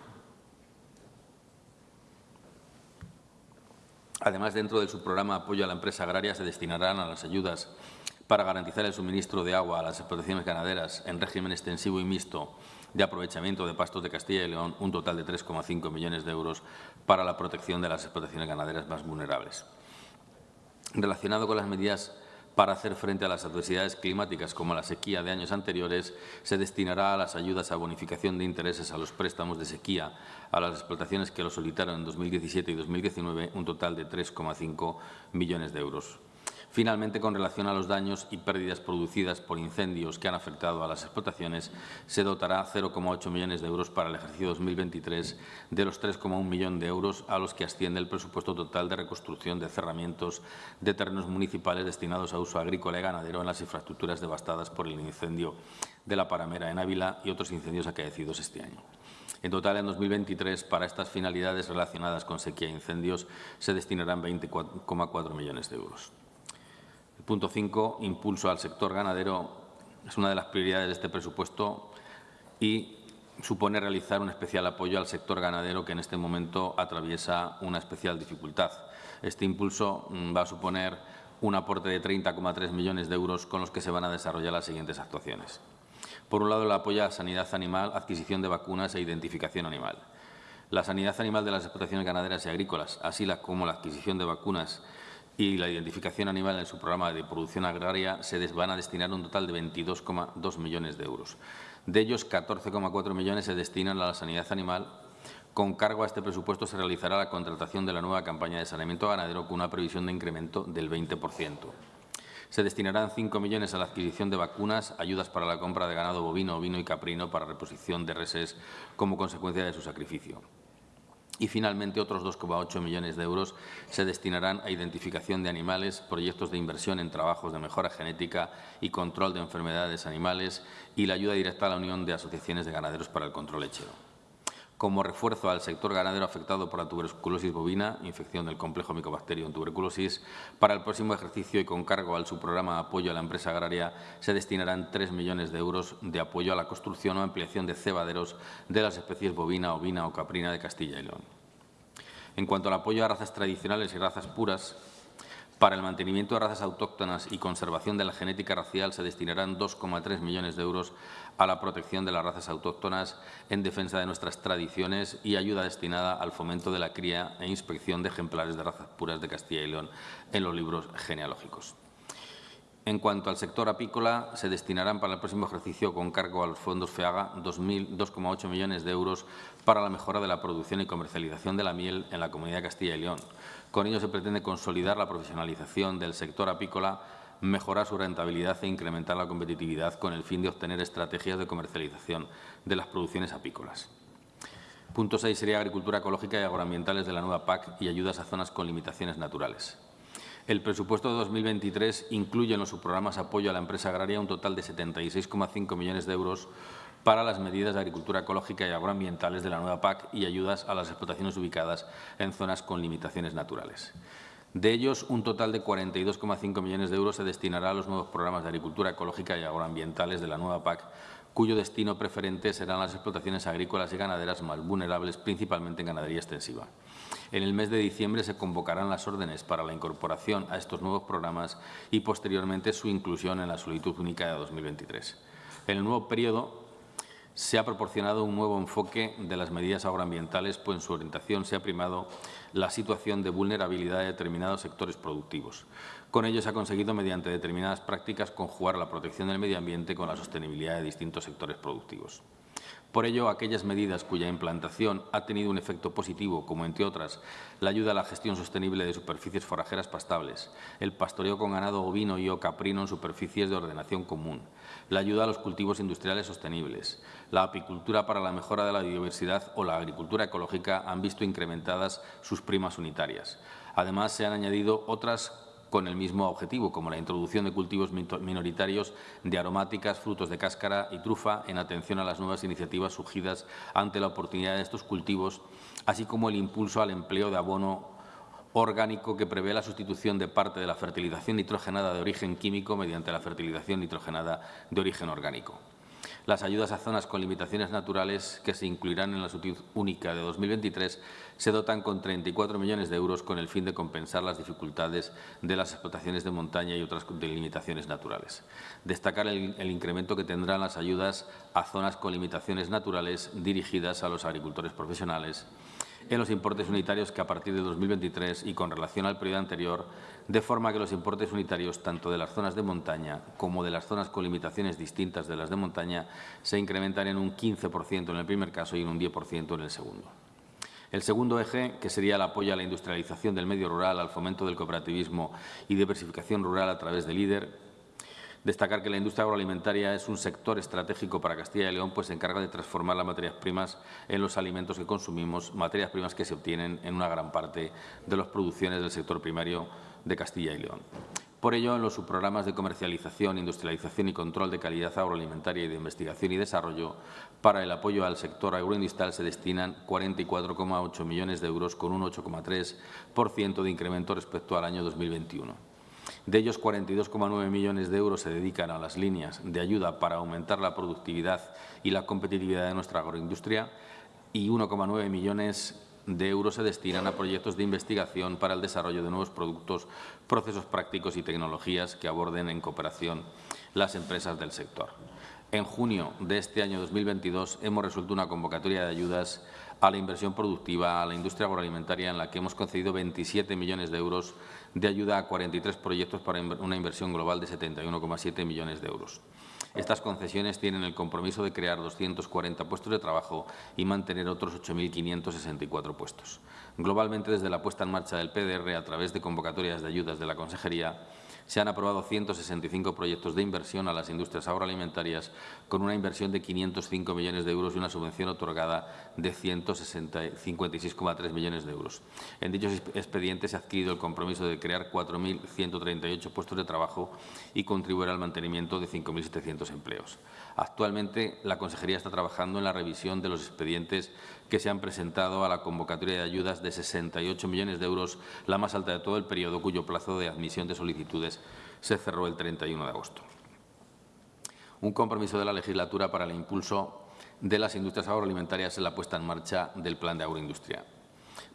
Además, dentro de su programa Apoyo a la Empresa Agraria se destinarán a las ayudas para garantizar el suministro de agua a las explotaciones ganaderas en régimen extensivo y mixto de aprovechamiento de pastos de Castilla y León un total de 3,5 millones de euros para la protección de las explotaciones ganaderas más vulnerables. Relacionado con las medidas para hacer frente a las adversidades climáticas como la sequía de años anteriores, se destinará a las ayudas a bonificación de intereses a los préstamos de sequía a las explotaciones que lo solicitaron en 2017 y 2019 un total de 3,5 millones de euros. Finalmente, con relación a los daños y pérdidas producidas por incendios que han afectado a las explotaciones, se dotará 0,8 millones de euros para el ejercicio 2023 de los 3,1 millones de euros a los que asciende el presupuesto total de reconstrucción de cerramientos de terrenos municipales destinados a uso agrícola y ganadero en las infraestructuras devastadas por el incendio de la Paramera en Ávila y otros incendios acaecidos este año. En total, en 2023, para estas finalidades relacionadas con sequía e incendios, se destinarán 20,4 millones de euros. Punto 5, impulso al sector ganadero. Es una de las prioridades de este presupuesto y supone realizar un especial apoyo al sector ganadero que en este momento atraviesa una especial dificultad. Este impulso mm, va a suponer un aporte de 30,3 millones de euros con los que se van a desarrollar las siguientes actuaciones. Por un lado, el apoyo a sanidad animal, adquisición de vacunas e identificación animal. La sanidad animal de las explotaciones ganaderas y agrícolas, así como la adquisición de vacunas y la identificación animal en su programa de producción agraria se van a destinar un total de 22,2 millones de euros. De ellos, 14,4 millones se destinan a la sanidad animal. Con cargo a este presupuesto se realizará la contratación de la nueva campaña de saneamiento ganadero con una previsión de incremento del 20%. Se destinarán 5 millones a la adquisición de vacunas, ayudas para la compra de ganado bovino, ovino y caprino para reposición de reses como consecuencia de su sacrificio. Y, finalmente, otros 2,8 millones de euros se destinarán a identificación de animales, proyectos de inversión en trabajos de mejora genética y control de enfermedades animales y la ayuda directa a la Unión de Asociaciones de Ganaderos para el Control Lechero como refuerzo al sector ganadero afectado por la tuberculosis bovina, infección del complejo micobacterio en tuberculosis. Para el próximo ejercicio y con cargo al subprograma de apoyo a la empresa agraria se destinarán 3 millones de euros de apoyo a la construcción o ampliación de cebaderos de las especies bovina, ovina o caprina de Castilla y León. En cuanto al apoyo a razas tradicionales y razas puras, para el mantenimiento de razas autóctonas y conservación de la genética racial se destinarán 2,3 millones de euros a la protección de las razas autóctonas en defensa de nuestras tradiciones y ayuda destinada al fomento de la cría e inspección de ejemplares de razas puras de Castilla y León en los libros genealógicos. En cuanto al sector apícola, se destinarán para el próximo ejercicio con cargo a los fondos FEAGA 2,8 millones de euros para la mejora de la producción y comercialización de la miel en la Comunidad de Castilla y León. Con ello se pretende consolidar la profesionalización del sector apícola, mejorar su rentabilidad e incrementar la competitividad con el fin de obtener estrategias de comercialización de las producciones apícolas. Punto 6 sería agricultura ecológica y agroambientales de la nueva PAC y ayudas a zonas con limitaciones naturales. El presupuesto de 2023 incluye en los subprogramas apoyo a la empresa agraria un total de 76,5 millones de euros para las medidas de agricultura ecológica y agroambientales de la nueva PAC y ayudas a las explotaciones ubicadas en zonas con limitaciones naturales. De ellos, un total de 42,5 millones de euros se destinará a los nuevos programas de agricultura ecológica y agroambientales de la nueva PAC, cuyo destino preferente serán las explotaciones agrícolas y ganaderas más vulnerables, principalmente en ganadería extensiva. En el mes de diciembre se convocarán las órdenes para la incorporación a estos nuevos programas y, posteriormente, su inclusión en la solicitud única de 2023. En el nuevo periodo se ha proporcionado un nuevo enfoque de las medidas agroambientales, pues en su orientación se ha primado la situación de vulnerabilidad de determinados sectores productivos. Con ello se ha conseguido, mediante determinadas prácticas, conjugar la protección del medio ambiente con la sostenibilidad de distintos sectores productivos. Por ello, aquellas medidas cuya implantación ha tenido un efecto positivo, como entre otras la ayuda a la gestión sostenible de superficies forajeras pastables, el pastoreo con ganado ovino y o caprino en superficies de ordenación común, la ayuda a los cultivos industriales sostenibles, la apicultura para la mejora de la biodiversidad o la agricultura ecológica han visto incrementadas sus primas unitarias. Además, se han añadido otras con el mismo objetivo, como la introducción de cultivos minoritarios de aromáticas, frutos de cáscara y trufa en atención a las nuevas iniciativas surgidas ante la oportunidad de estos cultivos, así como el impulso al empleo de abono orgánico que prevé la sustitución de parte de la fertilización nitrogenada de origen químico mediante la fertilización nitrogenada de origen orgánico. Las ayudas a zonas con limitaciones naturales que se incluirán en la solicitud única de 2023 se dotan con 34 millones de euros con el fin de compensar las dificultades de las explotaciones de montaña y otras limitaciones naturales. Destacar el incremento que tendrán las ayudas a zonas con limitaciones naturales dirigidas a los agricultores profesionales en los importes unitarios que a partir de 2023 y con relación al periodo anterior, de forma que los importes unitarios tanto de las zonas de montaña como de las zonas con limitaciones distintas de las de montaña se incrementan en un 15% en el primer caso y en un 10% en el segundo. El segundo eje, que sería el apoyo a la industrialización del medio rural, al fomento del cooperativismo y diversificación rural a través del líder, Destacar que la industria agroalimentaria es un sector estratégico para Castilla y León, pues se encarga de transformar las materias primas en los alimentos que consumimos, materias primas que se obtienen en una gran parte de las producciones del sector primario de Castilla y León. Por ello, en los subprogramas de comercialización, industrialización y control de calidad agroalimentaria y de investigación y desarrollo, para el apoyo al sector agroindustrial se destinan 44,8 millones de euros con un 8,3% de incremento respecto al año 2021. De ellos, 42,9 millones de euros se dedican a las líneas de ayuda para aumentar la productividad y la competitividad de nuestra agroindustria y 1,9 millones de euros se destinan a proyectos de investigación para el desarrollo de nuevos productos, procesos prácticos y tecnologías que aborden en cooperación las empresas del sector. En junio de este año 2022 hemos resuelto una convocatoria de ayudas a la inversión productiva, a la industria agroalimentaria, en la que hemos concedido 27 millones de euros de ayuda a 43 proyectos para una inversión global de 71,7 millones de euros. Estas concesiones tienen el compromiso de crear 240 puestos de trabajo y mantener otros 8.564 puestos. Globalmente, desde la puesta en marcha del PDR, a través de convocatorias de ayudas de la Consejería, se han aprobado 165 proyectos de inversión a las industrias agroalimentarias con una inversión de 505 millones de euros y una subvención otorgada de 156,3 millones de euros. En dichos expedientes se ha adquirido el compromiso de crear 4.138 puestos de trabajo y contribuir al mantenimiento de 5.700 empleos. Actualmente, la Consejería está trabajando en la revisión de los expedientes que se han presentado a la convocatoria de ayudas de 68 millones de euros, la más alta de todo el periodo, cuyo plazo de admisión de solicitudes se cerró el 31 de agosto. Un compromiso de la legislatura para el impulso de las industrias agroalimentarias en la puesta en marcha del Plan de Agroindustria.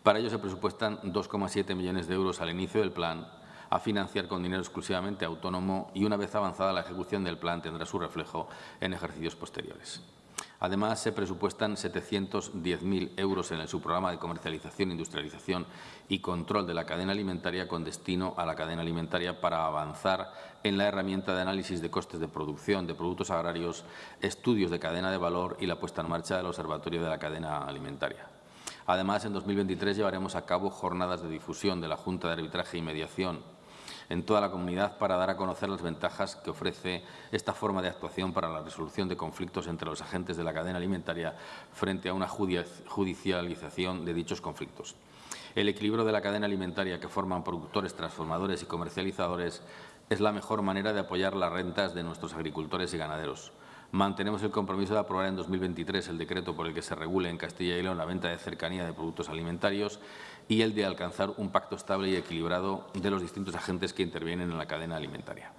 Para ello se presupuestan 2,7 millones de euros al inicio del plan a financiar con dinero exclusivamente autónomo y una vez avanzada la ejecución del plan tendrá su reflejo en ejercicios posteriores. Además, se presupuestan 710.000 euros en el subprograma de comercialización, industrialización y control de la cadena alimentaria con destino a la cadena alimentaria para avanzar en la herramienta de análisis de costes de producción de productos agrarios, estudios de cadena de valor y la puesta en marcha del Observatorio de la Cadena Alimentaria. Además, en 2023 llevaremos a cabo jornadas de difusión de la Junta de Arbitraje y Mediación en toda la comunidad para dar a conocer las ventajas que ofrece esta forma de actuación para la resolución de conflictos entre los agentes de la cadena alimentaria frente a una judicialización de dichos conflictos. El equilibrio de la cadena alimentaria que forman productores, transformadores y comercializadores es la mejor manera de apoyar las rentas de nuestros agricultores y ganaderos. Mantenemos el compromiso de aprobar en 2023 el decreto por el que se regule en Castilla y León la venta de cercanía de productos alimentarios y el de alcanzar un pacto estable y equilibrado de los distintos agentes que intervienen en la cadena alimentaria.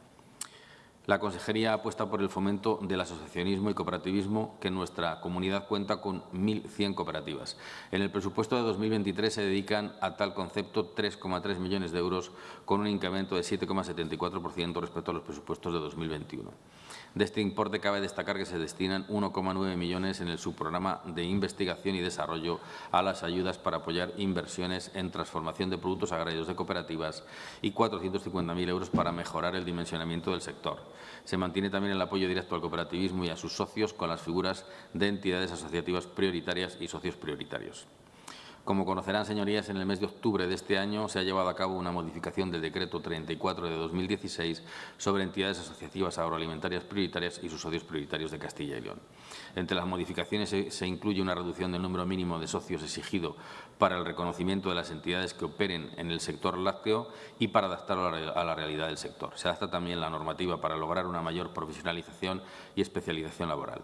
La Consejería apuesta por el fomento del asociacionismo y cooperativismo, que en nuestra comunidad cuenta con 1.100 cooperativas. En el presupuesto de 2023 se dedican a tal concepto 3,3 millones de euros, con un incremento de 7,74% respecto a los presupuestos de 2021. De este importe cabe destacar que se destinan 1,9 millones en el subprograma de investigación y desarrollo a las ayudas para apoyar inversiones en transformación de productos agrarios de cooperativas y 450.000 euros para mejorar el dimensionamiento del sector. Se mantiene también el apoyo directo al cooperativismo y a sus socios con las figuras de entidades asociativas prioritarias y socios prioritarios. Como conocerán, señorías, en el mes de octubre de este año se ha llevado a cabo una modificación del Decreto 34 de 2016 sobre entidades asociativas agroalimentarias prioritarias y sus socios prioritarios de Castilla y León. Entre las modificaciones se, incluye una reducción del número mínimo de socios exigido para el reconocimiento de las entidades que operen en el sector lácteo y para adaptarlo a la realidad del sector. Se adapta también la normativa para lograr una mayor profesionalización y especialización laboral.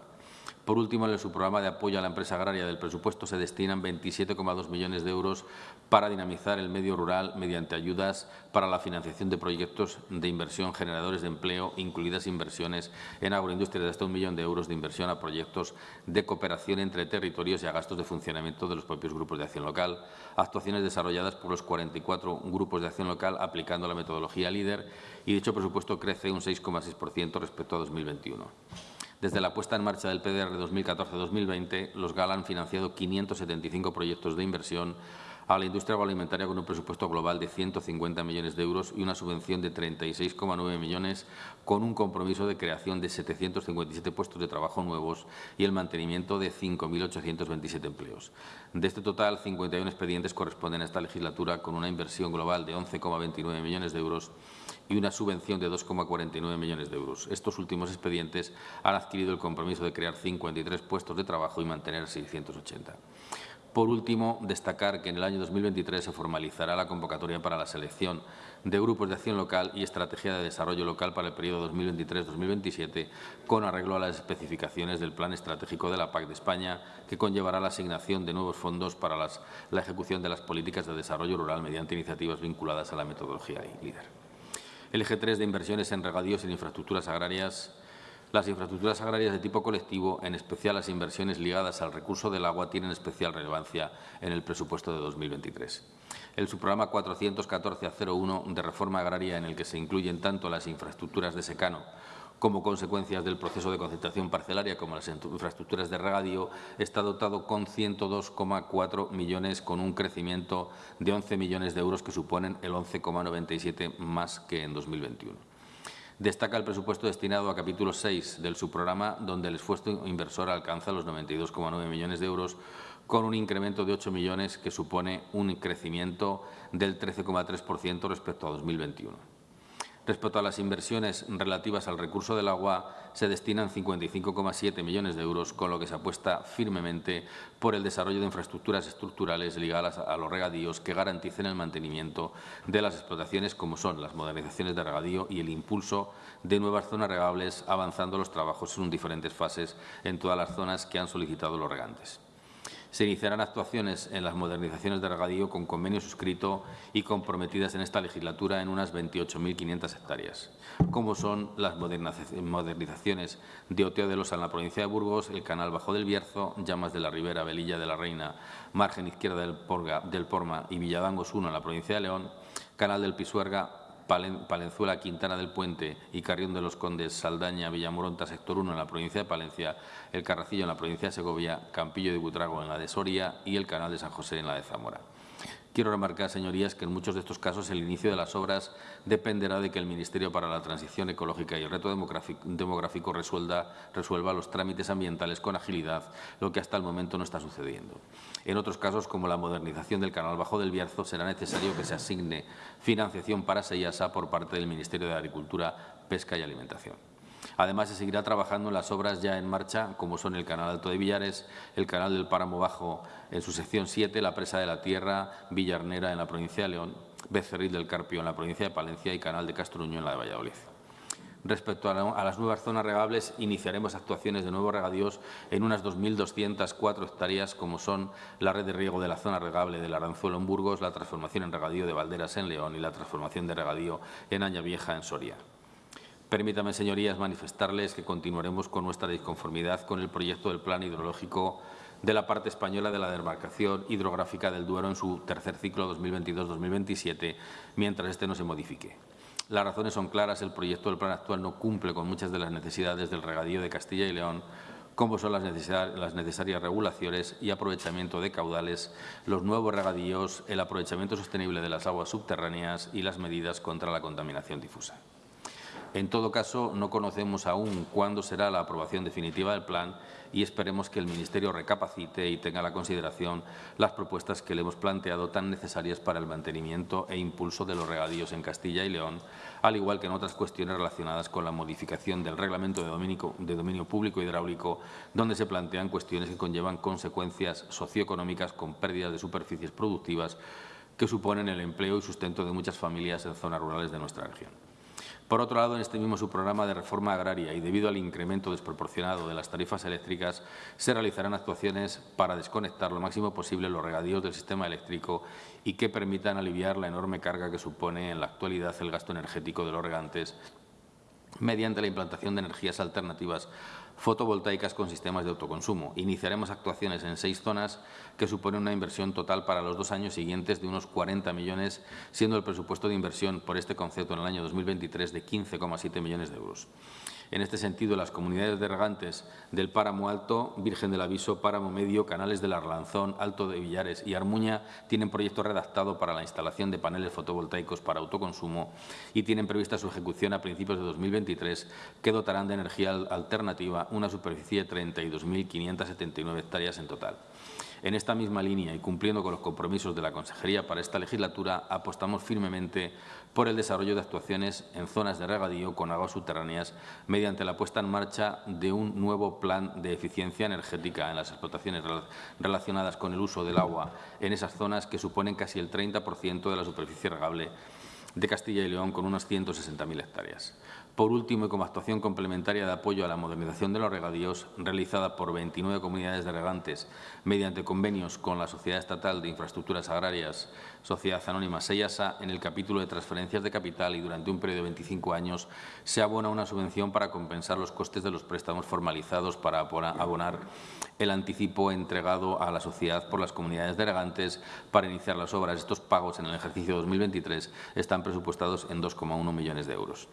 Por último, en el subprograma de apoyo a la empresa agraria del presupuesto se destinan 27,2 millones de euros para dinamizar el medio rural mediante ayudas para la financiación de proyectos de inversión generadores de empleo, incluidas inversiones en agroindustria. De hasta un millón de euros de inversión a proyectos de cooperación entre territorios y a gastos de funcionamiento de los propios grupos de acción local, actuaciones desarrolladas por los 44 grupos de acción local aplicando la metodología LEADER y dicho presupuesto crece un 6,6% respecto a 2021. Desde la puesta en marcha del PDR 2014-2020, los GAL han financiado 575 proyectos de inversión a la industria agroalimentaria con un presupuesto global de 150 millones de euros y una subvención de 36,9 millones con un compromiso de creación de 757 puestos de trabajo nuevos y el mantenimiento de 5.827 empleos. De este total, 51 expedientes corresponden a esta legislatura con una inversión global de 11,29 millones de euros y una subvención de 2,49 millones de euros. Estos últimos expedientes han adquirido el compromiso de crear 53 puestos de trabajo y mantener 680. Por último, destacar que en el año 2023 se formalizará la convocatoria para la selección de grupos de acción local y estrategia de desarrollo local para el periodo 2023-2027, con arreglo a las especificaciones del Plan Estratégico de la PAC de España, que conllevará la asignación de nuevos fondos para la ejecución de las políticas de desarrollo rural mediante iniciativas vinculadas a la metodología LEADER. El eje 3 de inversiones en regadíos en infraestructuras agrarias. Las infraestructuras agrarias de tipo colectivo, en especial las inversiones ligadas al recurso del agua, tienen especial relevancia en el presupuesto de 2023. El subprograma 414-01 de reforma agraria, en el que se incluyen tanto las infraestructuras de secano como consecuencias del proceso de concentración parcelaria, como las infraestructuras de regadío, está dotado con 102,4 millones, con un crecimiento de 11 millones de euros, que suponen el 11,97 más que en 2021. Destaca el presupuesto destinado a capítulo 6 del subprograma, donde el esfuerzo inversor alcanza los 92,9 millones de euros, con un incremento de 8 millones, que supone un crecimiento del 13,3% respecto a 2021. Respecto a las inversiones relativas al recurso del agua, se destinan 55,7 millones de euros, con lo que se apuesta firmemente por el desarrollo de infraestructuras estructurales ligadas a los regadíos que garanticen el mantenimiento de las explotaciones, como son las modernizaciones de regadío y el impulso de nuevas zonas regables, avanzando los trabajos en diferentes fases en todas las zonas que han solicitado los regantes. Se iniciarán actuaciones en las modernizaciones de regadío con convenio suscrito y comprometidas en esta legislatura en unas 28.500 hectáreas, como son las modernizaciones de Oteo de Losa en la provincia de Burgos, el canal Bajo del Bierzo, Llamas de la Ribera, Velilla de la Reina, margen izquierda del, Porma y Villadangos 1 en la provincia de León, canal del Pisuerga, Palenzuela, Quintana del Puente y Carrión de los Condes, Saldaña, Villamoronta, sector 1 en la provincia de Palencia, el Carracillo en la provincia de Segovia, Campillo de Butrago en la de Soria y el Canal de San José en la de Zamora. Quiero remarcar, señorías, que en muchos de estos casos el inicio de las obras dependerá de que el Ministerio para la Transición Ecológica y el Reto Demográfico resuelva, resuelva los trámites ambientales con agilidad, lo que hasta el momento no está sucediendo. En otros casos, como la modernización del canal Bajo del Bierzo, será necesario que se asigne financiación para Seyasa por parte del Ministerio de Agricultura, Pesca y Alimentación. Además, se seguirá trabajando en las obras ya en marcha, como son el Canal Alto de Villares, el Canal del Páramo Bajo en su sección 7, la Presa de la Tierra, Villarnera en la provincia de León, Becerril del Carpio en la provincia de Palencia y Canal de Castruño en la de Valladolid. Respecto a, las nuevas zonas regables, iniciaremos actuaciones de nuevos regadíos en unas 2.204 hectáreas, como son la red de riego de la zona regable del Aranzuelo en Burgos, la transformación en regadío de Valderas en León y la transformación de regadío en Aña Vieja en Soria. Permítanme, señorías, manifestarles que continuaremos con nuestra disconformidad con el proyecto del Plan Hidrológico de la parte española de la demarcación hidrográfica del Duero en su tercer ciclo 2022-2027, mientras este no se modifique. Las razones son claras. El proyecto del plan actual no cumple con muchas de las necesidades del regadío de Castilla y León, como son las, necesarias regulaciones y aprovechamiento de caudales, los nuevos regadíos, el aprovechamiento sostenible de las aguas subterráneas y las medidas contra la contaminación difusa. En todo caso, no conocemos aún cuándo será la aprobación definitiva del plan y esperemos que el Ministerio recapacite y tenga la consideración las propuestas que le hemos planteado tan necesarias para el mantenimiento e impulso de los regadíos en Castilla y León, al igual que en otras cuestiones relacionadas con la modificación del Reglamento de Dominio, de dominio Público Hidráulico, donde se plantean cuestiones que conllevan consecuencias socioeconómicas con pérdidas de superficies productivas que suponen el empleo y sustento de muchas familias en zonas rurales de nuestra región. Por otro lado, en este mismo subprograma de reforma agraria y debido al incremento desproporcionado de las tarifas eléctricas, se realizarán actuaciones para desconectar lo máximo posible los regadíos del sistema eléctrico y que permitan aliviar la enorme carga que supone en la actualidad el gasto energético de los regantes mediante la implantación de energías alternativas fotovoltaicas con sistemas de autoconsumo. Iniciaremos actuaciones en seis zonas que suponen una inversión total para los dos años siguientes de unos 40 millones, siendo el presupuesto de inversión por este concepto en el año 2023 de 15,7 millones de euros. En este sentido, las comunidades de regantes del Páramo Alto, Virgen del Aviso, Páramo Medio, Canales del Arlanzón, Alto de Villares y Armuña tienen proyecto redactado para la instalación de paneles fotovoltaicos para autoconsumo y tienen prevista su ejecución a principios de 2023, que dotarán de energía alternativa una superficie de 32.579 hectáreas en total. En esta misma línea y cumpliendo con los compromisos de la Consejería para esta legislatura, apostamos firmemente por el desarrollo de actuaciones en zonas de regadío con aguas subterráneas mediante la puesta en marcha de un nuevo plan de eficiencia energética en las explotaciones relacionadas con el uso del agua en esas zonas que suponen casi el 30% de la superficie regable de Castilla y León con unas 160.000 hectáreas. Por último, y como actuación complementaria de apoyo a la modernización de los regadíos, realizada por 29 comunidades de regantes mediante convenios con la Sociedad Estatal de Infraestructuras Agrarias, Sociedad Anónima Seyasa, en el capítulo de transferencias de capital y durante un periodo de 25 años se abona una subvención para compensar los costes de los préstamos formalizados para abonar el anticipo entregado a la sociedad por las comunidades de regantes para iniciar las obras. Estos pagos en el ejercicio 2023 están presupuestados en 2,1 millones de euros.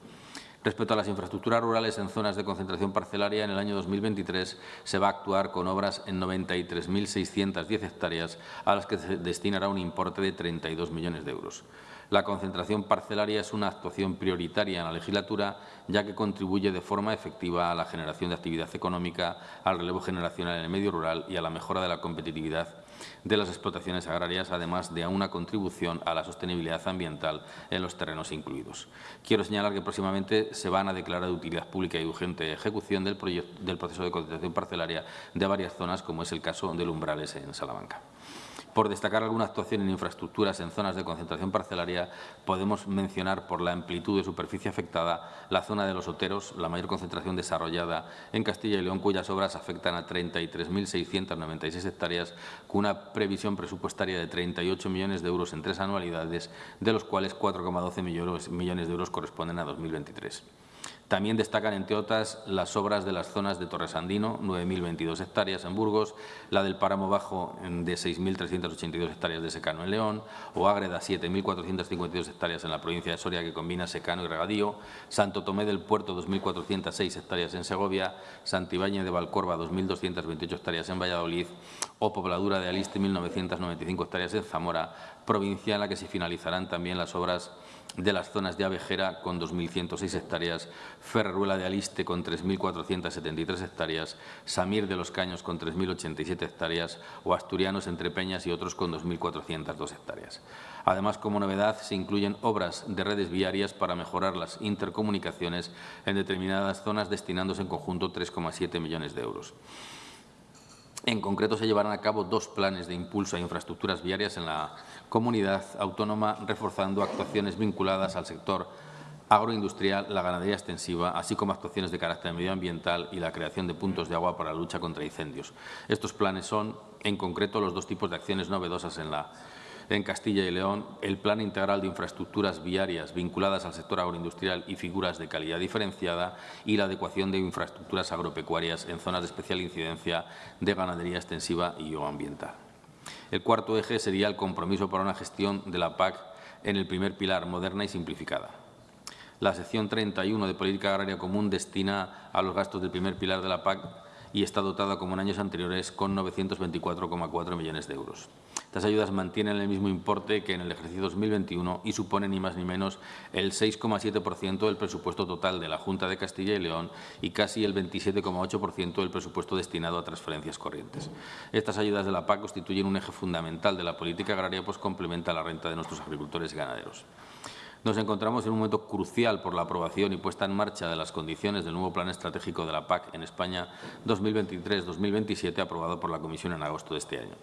Respecto a las infraestructuras rurales en zonas de concentración parcelaria, en el año 2023 se va a actuar con obras en 93.610 hectáreas, a las que se destinará un importe de 32 millones de euros. La concentración parcelaria es una actuación prioritaria en la legislatura, ya que contribuye de forma efectiva a la generación de actividad económica, al relevo generacional en el medio rural y a la mejora de la competitividad de las explotaciones agrarias, además de una contribución a la sostenibilidad ambiental en los terrenos incluidos. Quiero señalar que próximamente se van a declarar de utilidad pública y urgente ejecución del, del proceso de concentración parcelaria de varias zonas, como es el caso del Umbrales en Salamanca. Por destacar alguna actuación en infraestructuras en zonas de concentración parcelaria, podemos mencionar por la amplitud de superficie afectada la zona de los Oteros, la mayor concentración desarrollada en Castilla y León, cuyas obras afectan a 33.696 hectáreas, con una previsión presupuestaria de 38 millones de euros en tres anualidades, de los cuales 4,12 millones de euros corresponden a 2023. También destacan, entre otras, las obras de las zonas de Torresandino, 9.022 hectáreas en Burgos, la del Páramo Bajo de 6.382 hectáreas de secano en León, o Ágreda, 7.452 hectáreas en la provincia de Soria, que combina secano y regadío, Santo Tomé del Puerto, 2.406 hectáreas en Segovia, Santibáñez de Valcorba, 2.228 hectáreas en Valladolid, o Pobladura de Aliste, 1.995 hectáreas en Zamora, provincia en la que se finalizarán también las obras de las zonas de Abejera con 2.106 hectáreas, Ferreruela de Aliste con 3.473 hectáreas, Samir de los Caños con 3.087 hectáreas o Asturianos entre Peñas y otros con 2.402 hectáreas. Además, como novedad, se incluyen obras de redes viarias para mejorar las intercomunicaciones en determinadas zonas, destinándose en conjunto 3,7 millones de euros. En concreto, se llevarán a cabo dos planes de impulso a infraestructuras viarias en la comunidad autónoma, reforzando actuaciones vinculadas al sector agroindustrial, la ganadería extensiva, así como actuaciones de carácter medioambiental y la creación de puntos de agua para la lucha contra incendios. Estos planes son, en concreto, los dos tipos de acciones novedosas en la en Castilla y León el Plan Integral de Infraestructuras Viarias vinculadas al sector agroindustrial y figuras de calidad diferenciada y la adecuación de infraestructuras agropecuarias en zonas de especial incidencia de ganadería extensiva y o ambiental. El cuarto eje sería el compromiso para una gestión de la PAC en el primer pilar, moderna y simplificada. La sección 31 de Política Agraria Común destina a los gastos del primer pilar de la PAC y está dotada, como en años anteriores, con 924,4 millones de euros. Estas ayudas mantienen el mismo importe que en el ejercicio 2021 y suponen ni más ni menos el 6,7% del presupuesto total de la Junta de Castilla y León y casi el 27,8% del presupuesto destinado a transferencias corrientes. Estas ayudas de la PAC constituyen un eje fundamental de la política agraria, pues complementa la renta de nuestros agricultores y ganaderos. Nos encontramos en un momento crucial por la aprobación y puesta en marcha de las condiciones del nuevo Plan Estratégico de la PAC en España 2023-2027, aprobado por la Comisión en agosto de este año.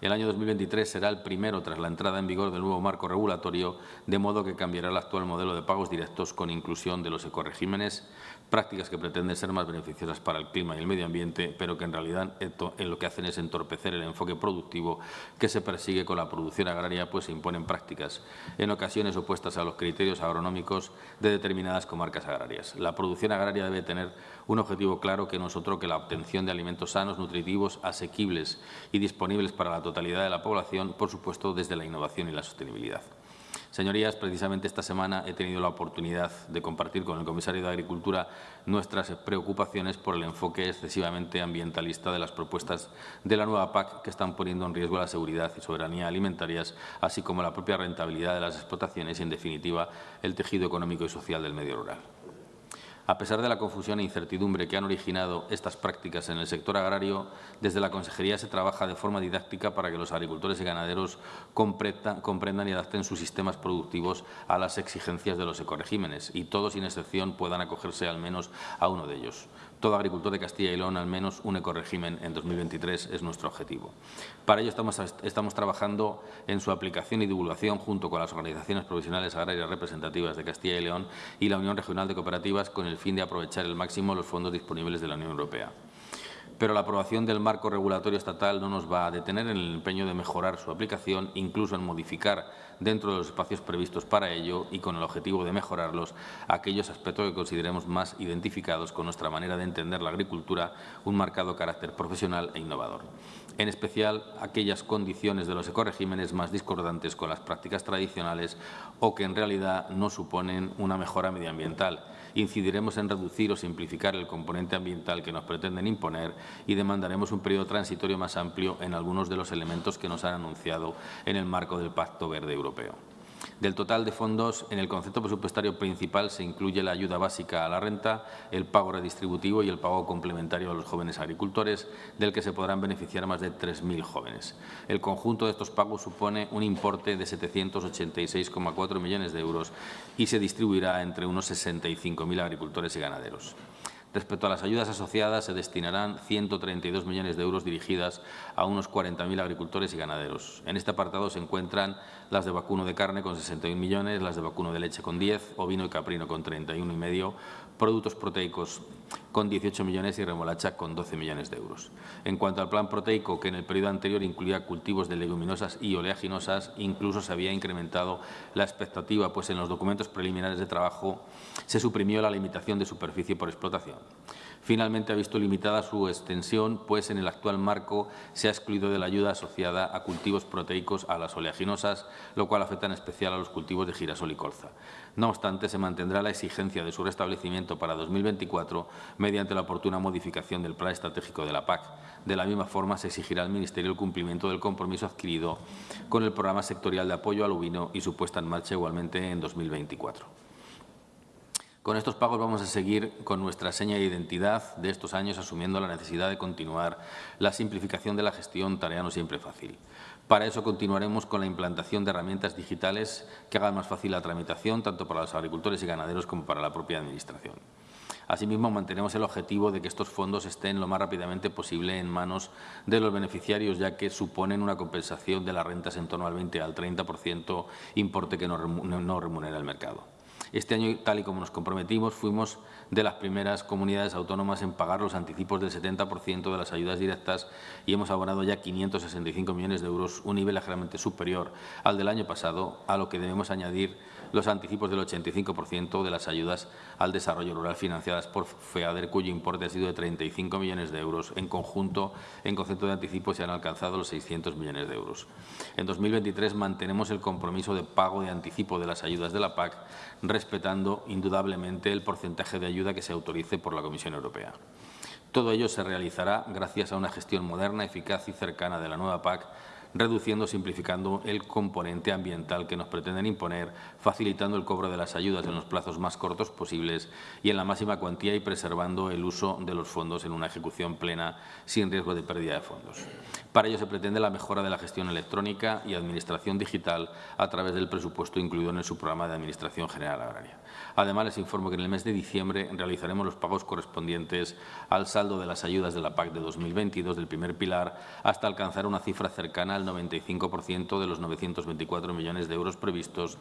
El año 2023 será el primero tras la entrada en vigor del nuevo marco regulatorio, de modo que cambiará el actual modelo de pagos directos con inclusión de los ecoregímenes, prácticas que pretenden ser más beneficiosas para el clima y el medio ambiente, pero que en realidad en lo que hacen es entorpecer el enfoque productivo que se persigue con la producción agraria, pues se imponen prácticas en ocasiones opuestas a los criterios agronómicos de determinadas comarcas agrarias. La producción agraria debe tener un objetivo claro que no es otro que la obtención de alimentos sanos, nutritivos, asequibles y disponibles para la totalidad de la población, por supuesto, desde la innovación y la sostenibilidad. Señorías, precisamente esta semana he tenido la oportunidad de compartir con el comisario de Agricultura nuestras preocupaciones por el enfoque excesivamente ambientalista de las propuestas de la nueva PAC que están poniendo en riesgo la seguridad y soberanía alimentarias, así como la propia rentabilidad de las explotaciones y, en definitiva, el tejido económico y social del medio rural. A pesar de la confusión e incertidumbre que han originado estas prácticas en el sector agrario, desde la Consejería se trabaja de forma didáctica para que los agricultores y ganaderos comprendan y adapten sus sistemas productivos a las exigencias de los ecoregímenes y todos, sin excepción, puedan acogerse al menos a uno de ellos. Todo agricultor de Castilla y León al menos un ecoregimen en 2023 es nuestro objetivo. Para ello estamos, estamos trabajando en su aplicación y divulgación junto con las organizaciones profesionales agrarias representativas de Castilla y León y la Unión Regional de Cooperativas con el fin de aprovechar el máximo los fondos disponibles de la Unión Europea pero la aprobación del marco regulatorio estatal no nos va a detener en el empeño de mejorar su aplicación, incluso en modificar dentro de los espacios previstos para ello y con el objetivo de mejorarlos aquellos aspectos que consideremos más identificados con nuestra manera de entender la agricultura, un marcado carácter profesional e innovador en especial aquellas condiciones de los ecoregímenes más discordantes con las prácticas tradicionales o que en realidad no suponen una mejora medioambiental. Incidiremos en reducir o simplificar el componente ambiental que nos pretenden imponer y demandaremos un periodo transitorio más amplio en algunos de los elementos que nos han anunciado en el marco del Pacto Verde Europeo. Del total de fondos, en el concepto presupuestario principal se incluye la ayuda básica a la renta, el pago redistributivo y el pago complementario a los jóvenes agricultores, del que se podrán beneficiar más de 3.000 jóvenes. El conjunto de estos pagos supone un importe de 786,4 millones de euros y se distribuirá entre unos 65.000 agricultores y ganaderos. Respecto a las ayudas asociadas, se destinarán 132 millones de euros dirigidas a unos 40.000 agricultores y ganaderos. En este apartado se encuentran las de vacuno de carne con 61 millones, las de vacuno de leche con 10, ovino y caprino con 31,5, productos proteicos con 18 millones y remolacha con 12 millones de euros. En cuanto al plan proteico, que en el periodo anterior incluía cultivos de leguminosas y oleaginosas, incluso se había incrementado la expectativa, pues en los documentos preliminares de trabajo se suprimió la limitación de superficie por explotación. Finalmente ha visto limitada su extensión, pues en el actual marco se ha excluido de la ayuda asociada a cultivos proteicos a las oleaginosas, lo cual afecta en especial a los cultivos de girasol y colza. No obstante, se mantendrá la exigencia de su restablecimiento para 2024 mediante la oportuna modificación del Plan Estratégico de la PAC. De la misma forma, se exigirá al Ministerio el cumplimiento del compromiso adquirido con el Programa Sectorial de Apoyo al Ovino y su puesta en marcha igualmente en 2024. Con estos pagos vamos a seguir con nuestra seña de identidad de estos años, asumiendo la necesidad de continuar la simplificación de la gestión, tarea no siempre fácil. Para eso continuaremos con la implantación de herramientas digitales que hagan más fácil la tramitación, tanto para los agricultores y ganaderos como para la propia Administración. Asimismo, mantenemos el objetivo de que estos fondos estén lo más rápidamente posible en manos de los beneficiarios, ya que suponen una compensación de las rentas en torno al 20 al 30 importe que no remunera el mercado. Este año, tal y como nos comprometimos, fuimos de las primeras comunidades autónomas en pagar los anticipos del 70% de las ayudas directas y hemos abonado ya 565 millones de euros, un nivel ligeramente superior al del año pasado, a lo que debemos añadir los anticipos del 85% de las ayudas al desarrollo rural financiadas por FEADER, cuyo importe ha sido de 35 millones de euros. En conjunto, en concepto de anticipos, se han alcanzado los 600 millones de euros. En 2023 mantenemos el compromiso de pago de anticipo de las ayudas de la PAC, respetando indudablemente el porcentaje de ayuda que se autorice por la Comisión Europea. Todo ello se realizará gracias a una gestión moderna, eficaz y cercana de la nueva PAC reduciendo o simplificando el componente ambiental que nos pretenden imponer, facilitando el cobro de las ayudas en los plazos más cortos posibles y en la máxima cuantía y preservando el uso de los fondos en una ejecución plena sin riesgo de pérdida de fondos. Para ello se pretende la mejora de la gestión electrónica y administración digital a través del presupuesto incluido en el subprograma de Administración General Agraria. Además, les informo que en el mes de diciembre realizaremos los pagos correspondientes al saldo de las ayudas de la PAC de 2022 del primer pilar hasta alcanzar una cifra cercana al 95% de los 924 millones de euros previstos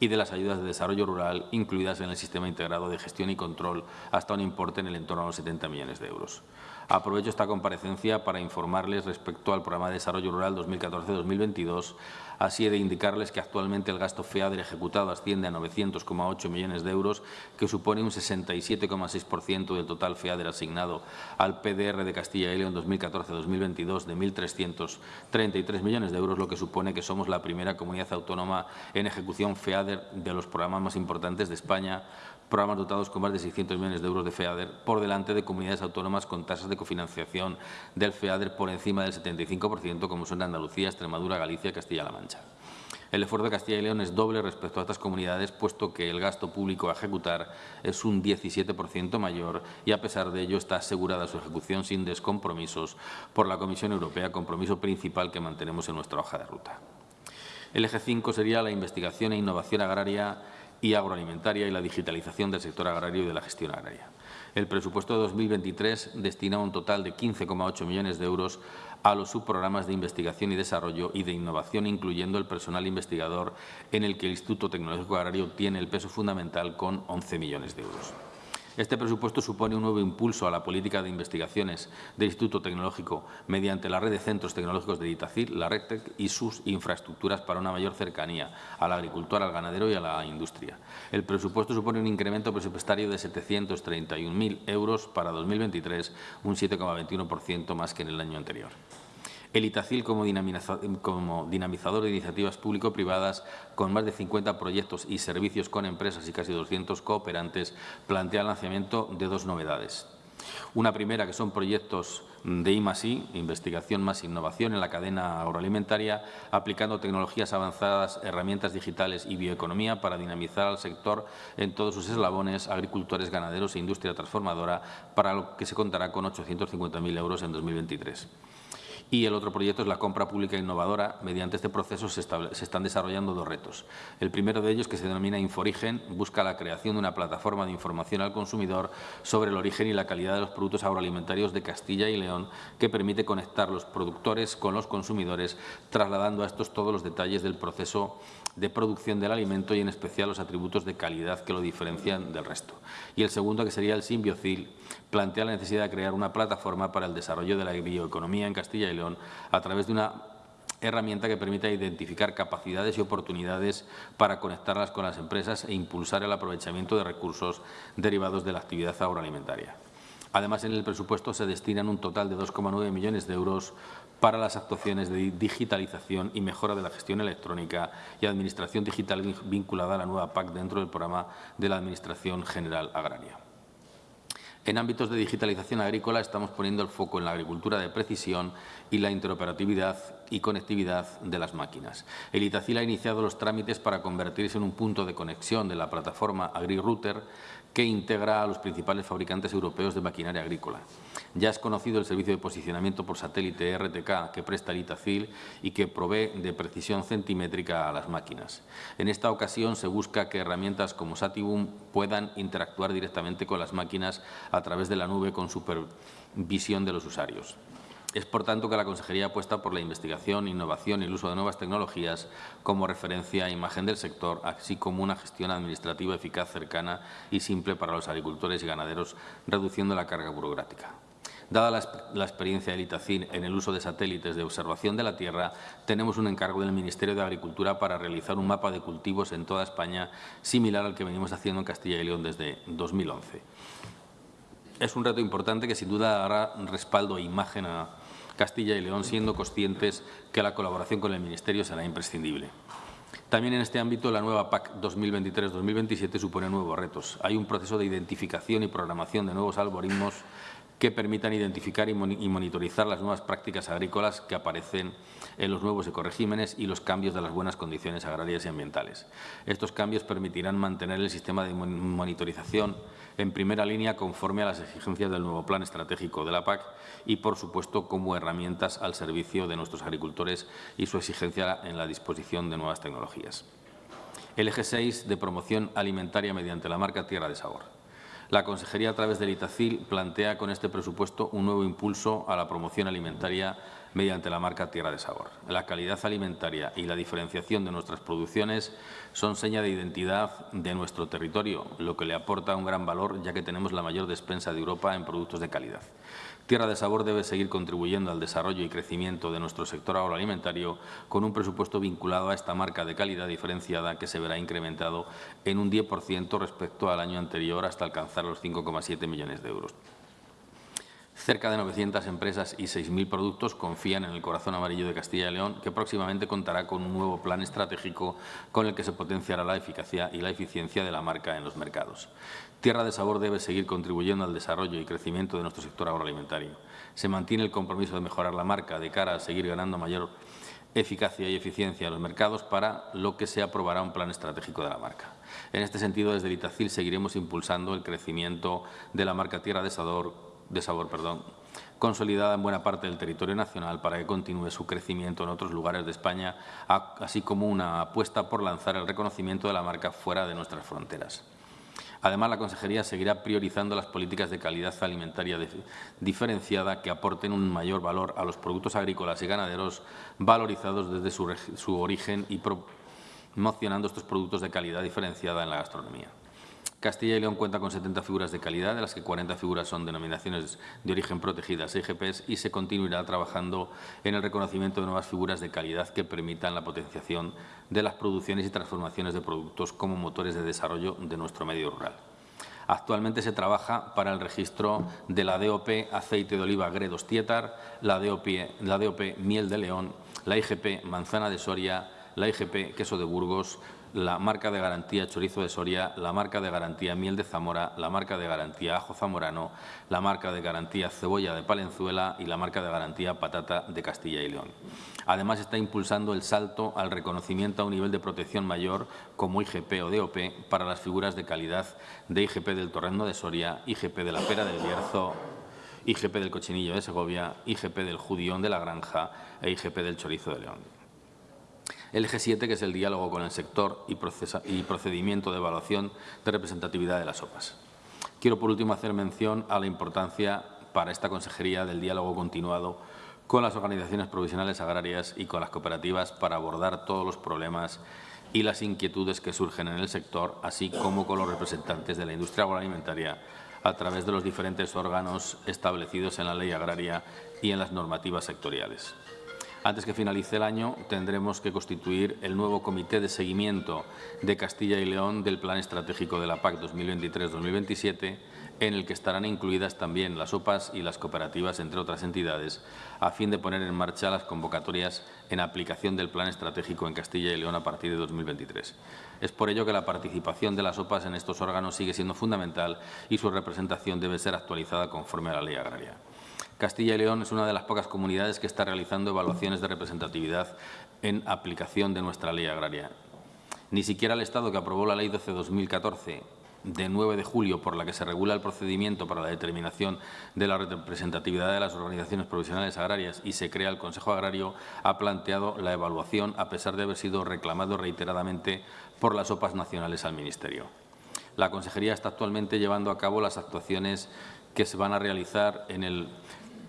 y de las ayudas de desarrollo rural incluidas en el sistema integrado de gestión y control hasta un importe en el entorno de los 70 millones de euros. Aprovecho esta comparecencia para informarles respecto al Programa de Desarrollo Rural 2014-2022, así de indicarles que actualmente el gasto FEADER ejecutado asciende a 900,8 millones de euros, que supone un 67,6% del total FEADER asignado al PDR de Castilla y León 2014-2022 de 1.333 millones de euros, lo que supone que somos la primera comunidad autónoma en ejecución FEADER de los programas más importantes de España, programas dotados con más de 600 millones de euros de FEADER, por delante de comunidades autónomas con tasas de cofinanciación del FEADER por encima del 75%, como son Andalucía, Extremadura, Galicia y Castilla-La Mancha. El esfuerzo de Castilla y León es doble respecto a estas comunidades, puesto que el gasto público a ejecutar es un 17% mayor y, a pesar de ello, está asegurada su ejecución sin descompromisos por la Comisión Europea, compromiso principal que mantenemos en nuestra hoja de ruta. El eje 5 sería la investigación e innovación agraria y agroalimentaria y la digitalización del sector agrario y de la gestión agraria. El presupuesto de 2023 destina un total de 15,8 millones de euros a los subprogramas de investigación y desarrollo y de innovación, incluyendo el personal investigador, en el que el Instituto Tecnológico Agrario tiene el peso fundamental con 11 millones de euros. Este presupuesto supone un nuevo impulso a la política de investigaciones del Instituto Tecnológico mediante la red de centros tecnológicos de Itacil, la RECTEC y sus infraestructuras para una mayor cercanía al agricultor, al ganadero y a la industria. El presupuesto supone un incremento presupuestario de 731.000 euros para 2023, un 7,21% más que en el año anterior. El Itacil como, dinamizador de iniciativas público-privadas con más de 50 proyectos y servicios con empresas y casi 200 cooperantes plantea el lanzamiento de dos novedades. Una primera, que son proyectos de I+I, investigación más innovación en la cadena agroalimentaria, aplicando tecnologías avanzadas, herramientas digitales y bioeconomía para dinamizar al sector en todos sus eslabones, agricultores, ganaderos e industria transformadora, para lo que se contará con 850.000 euros en 2023. Y el otro proyecto es la compra pública innovadora. Mediante este proceso se, están desarrollando dos retos. El primero de ellos, que se denomina Inforigen, busca la creación de una plataforma de información al consumidor sobre el origen y la calidad de los productos agroalimentarios de Castilla y León, que permite conectar los productores con los consumidores, trasladando a estos todos los detalles del proceso de producción del alimento y en especial los atributos de calidad que lo diferencian del resto. Y el segundo, que sería el Simbiocil, plantea la necesidad de crear una plataforma para el desarrollo de la bioeconomía en Castilla y León a través de una herramienta que permita identificar capacidades y oportunidades para conectarlas con las empresas e impulsar el aprovechamiento de recursos derivados de la actividad agroalimentaria. Además, en el presupuesto se destinan un total de 2,9 millones de euros para las actuaciones de digitalización y mejora de la gestión electrónica y administración digital vinculada a la nueva PAC dentro del programa de la Administración General Agraria. En ámbitos de digitalización agrícola estamos poniendo el foco en la agricultura de precisión y la interoperatividad y conectividad de las máquinas. El Itacil ha iniciado los trámites para convertirse en un punto de conexión de la plataforma AgriRouter que integra a los principales fabricantes europeos de maquinaria agrícola. Ya es conocido el servicio de posicionamiento por satélite RTK que presta el Itacil y que provee de precisión centimétrica a las máquinas. En esta ocasión se busca que herramientas como Satibum puedan interactuar directamente con las máquinas a través de la nube con supervisión de los usuarios. Es, por tanto, que la Consejería apuesta por la investigación, innovación y el uso de nuevas tecnologías como referencia a imagen del sector, así como una gestión administrativa eficaz, cercana y simple para los agricultores y ganaderos, reduciendo la carga burocrática. Dada la, la, experiencia del ITACIN en el uso de satélites de observación de la tierra, tenemos un encargo del Ministerio de Agricultura para realizar un mapa de cultivos en toda España, similar al que venimos haciendo en Castilla y León desde 2011. Es un reto importante que sin duda dará respaldo e imagen a, Castilla y León, siendo conscientes que la colaboración con el Ministerio será imprescindible. También en este ámbito, la nueva PAC 2023-2027 supone nuevos retos. Hay un proceso de identificación y programación de nuevos algoritmos que permitan identificar y monitorizar las nuevas prácticas agrícolas que aparecen en los nuevos ecoregímenes y los cambios de las buenas condiciones agrarias y ambientales. Estos cambios permitirán mantener el sistema de monitorización en primera línea conforme a las exigencias del nuevo Plan Estratégico de la PAC y, por supuesto, como herramientas al servicio de nuestros agricultores y su exigencia en la disposición de nuevas tecnologías. El eje 6 de promoción alimentaria mediante la marca Tierra de Sabor. La Consejería, a través del ITACIL, plantea con este presupuesto un nuevo impulso a la promoción alimentaria mediante la marca Tierra de Sabor. La calidad alimentaria y la diferenciación de nuestras producciones son seña de identidad de nuestro territorio, lo que le aporta un gran valor ya que tenemos la mayor despensa de Europa en productos de calidad. Tierra de Sabor debe seguir contribuyendo al desarrollo y crecimiento de nuestro sector agroalimentario con un presupuesto vinculado a esta marca de calidad diferenciada que se verá incrementado en un 10% respecto al año anterior hasta alcanzar los 5,7 millones de euros. Cerca de 900 empresas y 6.000 productos confían en el corazón amarillo de Castilla y León, que próximamente contará con un nuevo plan estratégico con el que se potenciará la eficacia y la eficiencia de la marca en los mercados. Tierra de Sabor debe seguir contribuyendo al desarrollo y crecimiento de nuestro sector agroalimentario. Se mantiene el compromiso de mejorar la marca de cara a seguir ganando mayor eficacia y eficiencia en los mercados, para lo que se aprobará un plan estratégico de la marca. En este sentido, desde el seguiremos impulsando el crecimiento de la marca Tierra de Sabor de sabor, perdón, consolidada en buena parte del territorio nacional para que continúe su crecimiento en otros lugares de España, así como una apuesta por lanzar el reconocimiento de la marca fuera de nuestras fronteras. Además, la Consejería seguirá priorizando las políticas de calidad alimentaria diferenciada que aporten un mayor valor a los productos agrícolas y ganaderos valorizados desde su, su origen y promocionando estos productos de calidad diferenciada en la gastronomía. Castilla y León cuenta con 70 figuras de calidad, de las que 40 figuras son denominaciones de origen protegidas, IGPs, y se continuará trabajando en el reconocimiento de nuevas figuras de calidad que permitan la potenciación de las producciones y transformaciones de productos como motores de desarrollo de nuestro medio rural. Actualmente se trabaja para el registro de la DOP aceite de oliva Gredos Tietar, la DOP, la DOP miel de León, la IGP manzana de Soria, la IGP queso de Burgos, la marca de garantía chorizo de Soria, la marca de garantía miel de Zamora, la marca de garantía ajo zamorano, la marca de garantía cebolla de Palenzuela y la marca de garantía patata de Castilla y León. Además, está impulsando el salto al reconocimiento a un nivel de protección mayor como IGP o DOP para las figuras de calidad de IGP del Torrendo de Soria, IGP de la Pera del Bierzo, IGP del Cochinillo de Segovia, IGP del Judión de la Granja e IGP del Chorizo de León. El eje 7, que es el diálogo con el sector y, procedimiento de evaluación de representatividad de las OPAs. Quiero, por último, hacer mención a la importancia para esta consejería del diálogo continuado con las organizaciones provisionales agrarias y con las cooperativas para abordar todos los problemas y las inquietudes que surgen en el sector, así como con los representantes de la industria agroalimentaria a través de los diferentes órganos establecidos en la ley agraria y en las normativas sectoriales. Antes que finalice el año, tendremos que constituir el nuevo Comité de Seguimiento de Castilla y León del Plan Estratégico de la PAC 2023-2027, en el que estarán incluidas también las OPAs y las cooperativas, entre otras entidades, a fin de poner en marcha las convocatorias en aplicación del Plan Estratégico en Castilla y León a partir de 2023. Es por ello que la participación de las OPAs en estos órganos sigue siendo fundamental y su representación debe ser actualizada conforme a la ley agraria. Castilla y León es una de las pocas comunidades que está realizando evaluaciones de representatividad en aplicación de nuestra ley agraria. Ni siquiera el Estado que aprobó la Ley 12-2014 de 9 de julio por la que se regula el procedimiento para la determinación de la representatividad de las organizaciones provisionales agrarias y se crea el Consejo Agrario, ha planteado la evaluación a pesar de haber sido reclamado reiteradamente por las OPAs nacionales al Ministerio. La Consejería está actualmente llevando a cabo las actuaciones que se van a realizar en el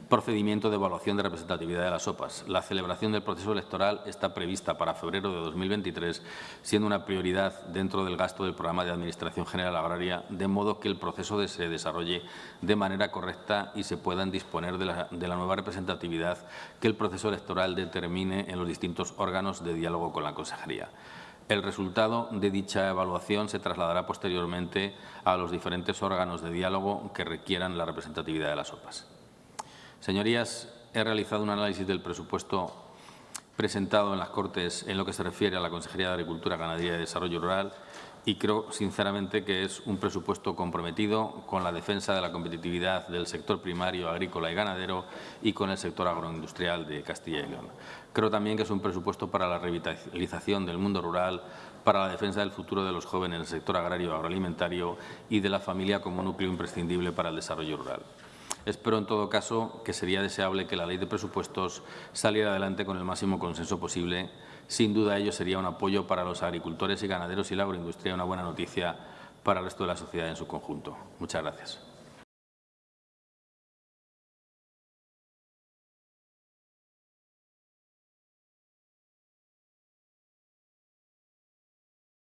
procedimiento de evaluación de representatividad de las OPAs. La celebración del proceso electoral está prevista para febrero de 2023, siendo una prioridad dentro del gasto del programa de Administración General Agraria, de modo que el proceso se desarrolle de manera correcta y se puedan disponer de la, de la nueva representatividad que el proceso electoral determine en los distintos órganos de diálogo con la Consejería. El resultado de dicha evaluación se trasladará posteriormente a los diferentes órganos de diálogo que requieran la representatividad de las OPAs. Señorías, he realizado un análisis del presupuesto presentado en las Cortes en lo que se refiere a la Consejería de Agricultura, Ganadería y Desarrollo Rural y creo sinceramente que es un presupuesto comprometido con la defensa de la competitividad del sector primario, agrícola y ganadero y con el sector agroindustrial de Castilla y León. Creo también que es un presupuesto para la revitalización del mundo rural, para la defensa del futuro de los jóvenes en el sector agrario agroalimentario y de la familia como núcleo imprescindible para el desarrollo rural. Espero, en todo caso, que sería deseable que la ley de presupuestos saliera adelante con el máximo consenso posible. Sin duda, ello sería un apoyo para los agricultores y ganaderos y la agroindustria, una buena noticia para el resto de la sociedad en su conjunto. Muchas gracias.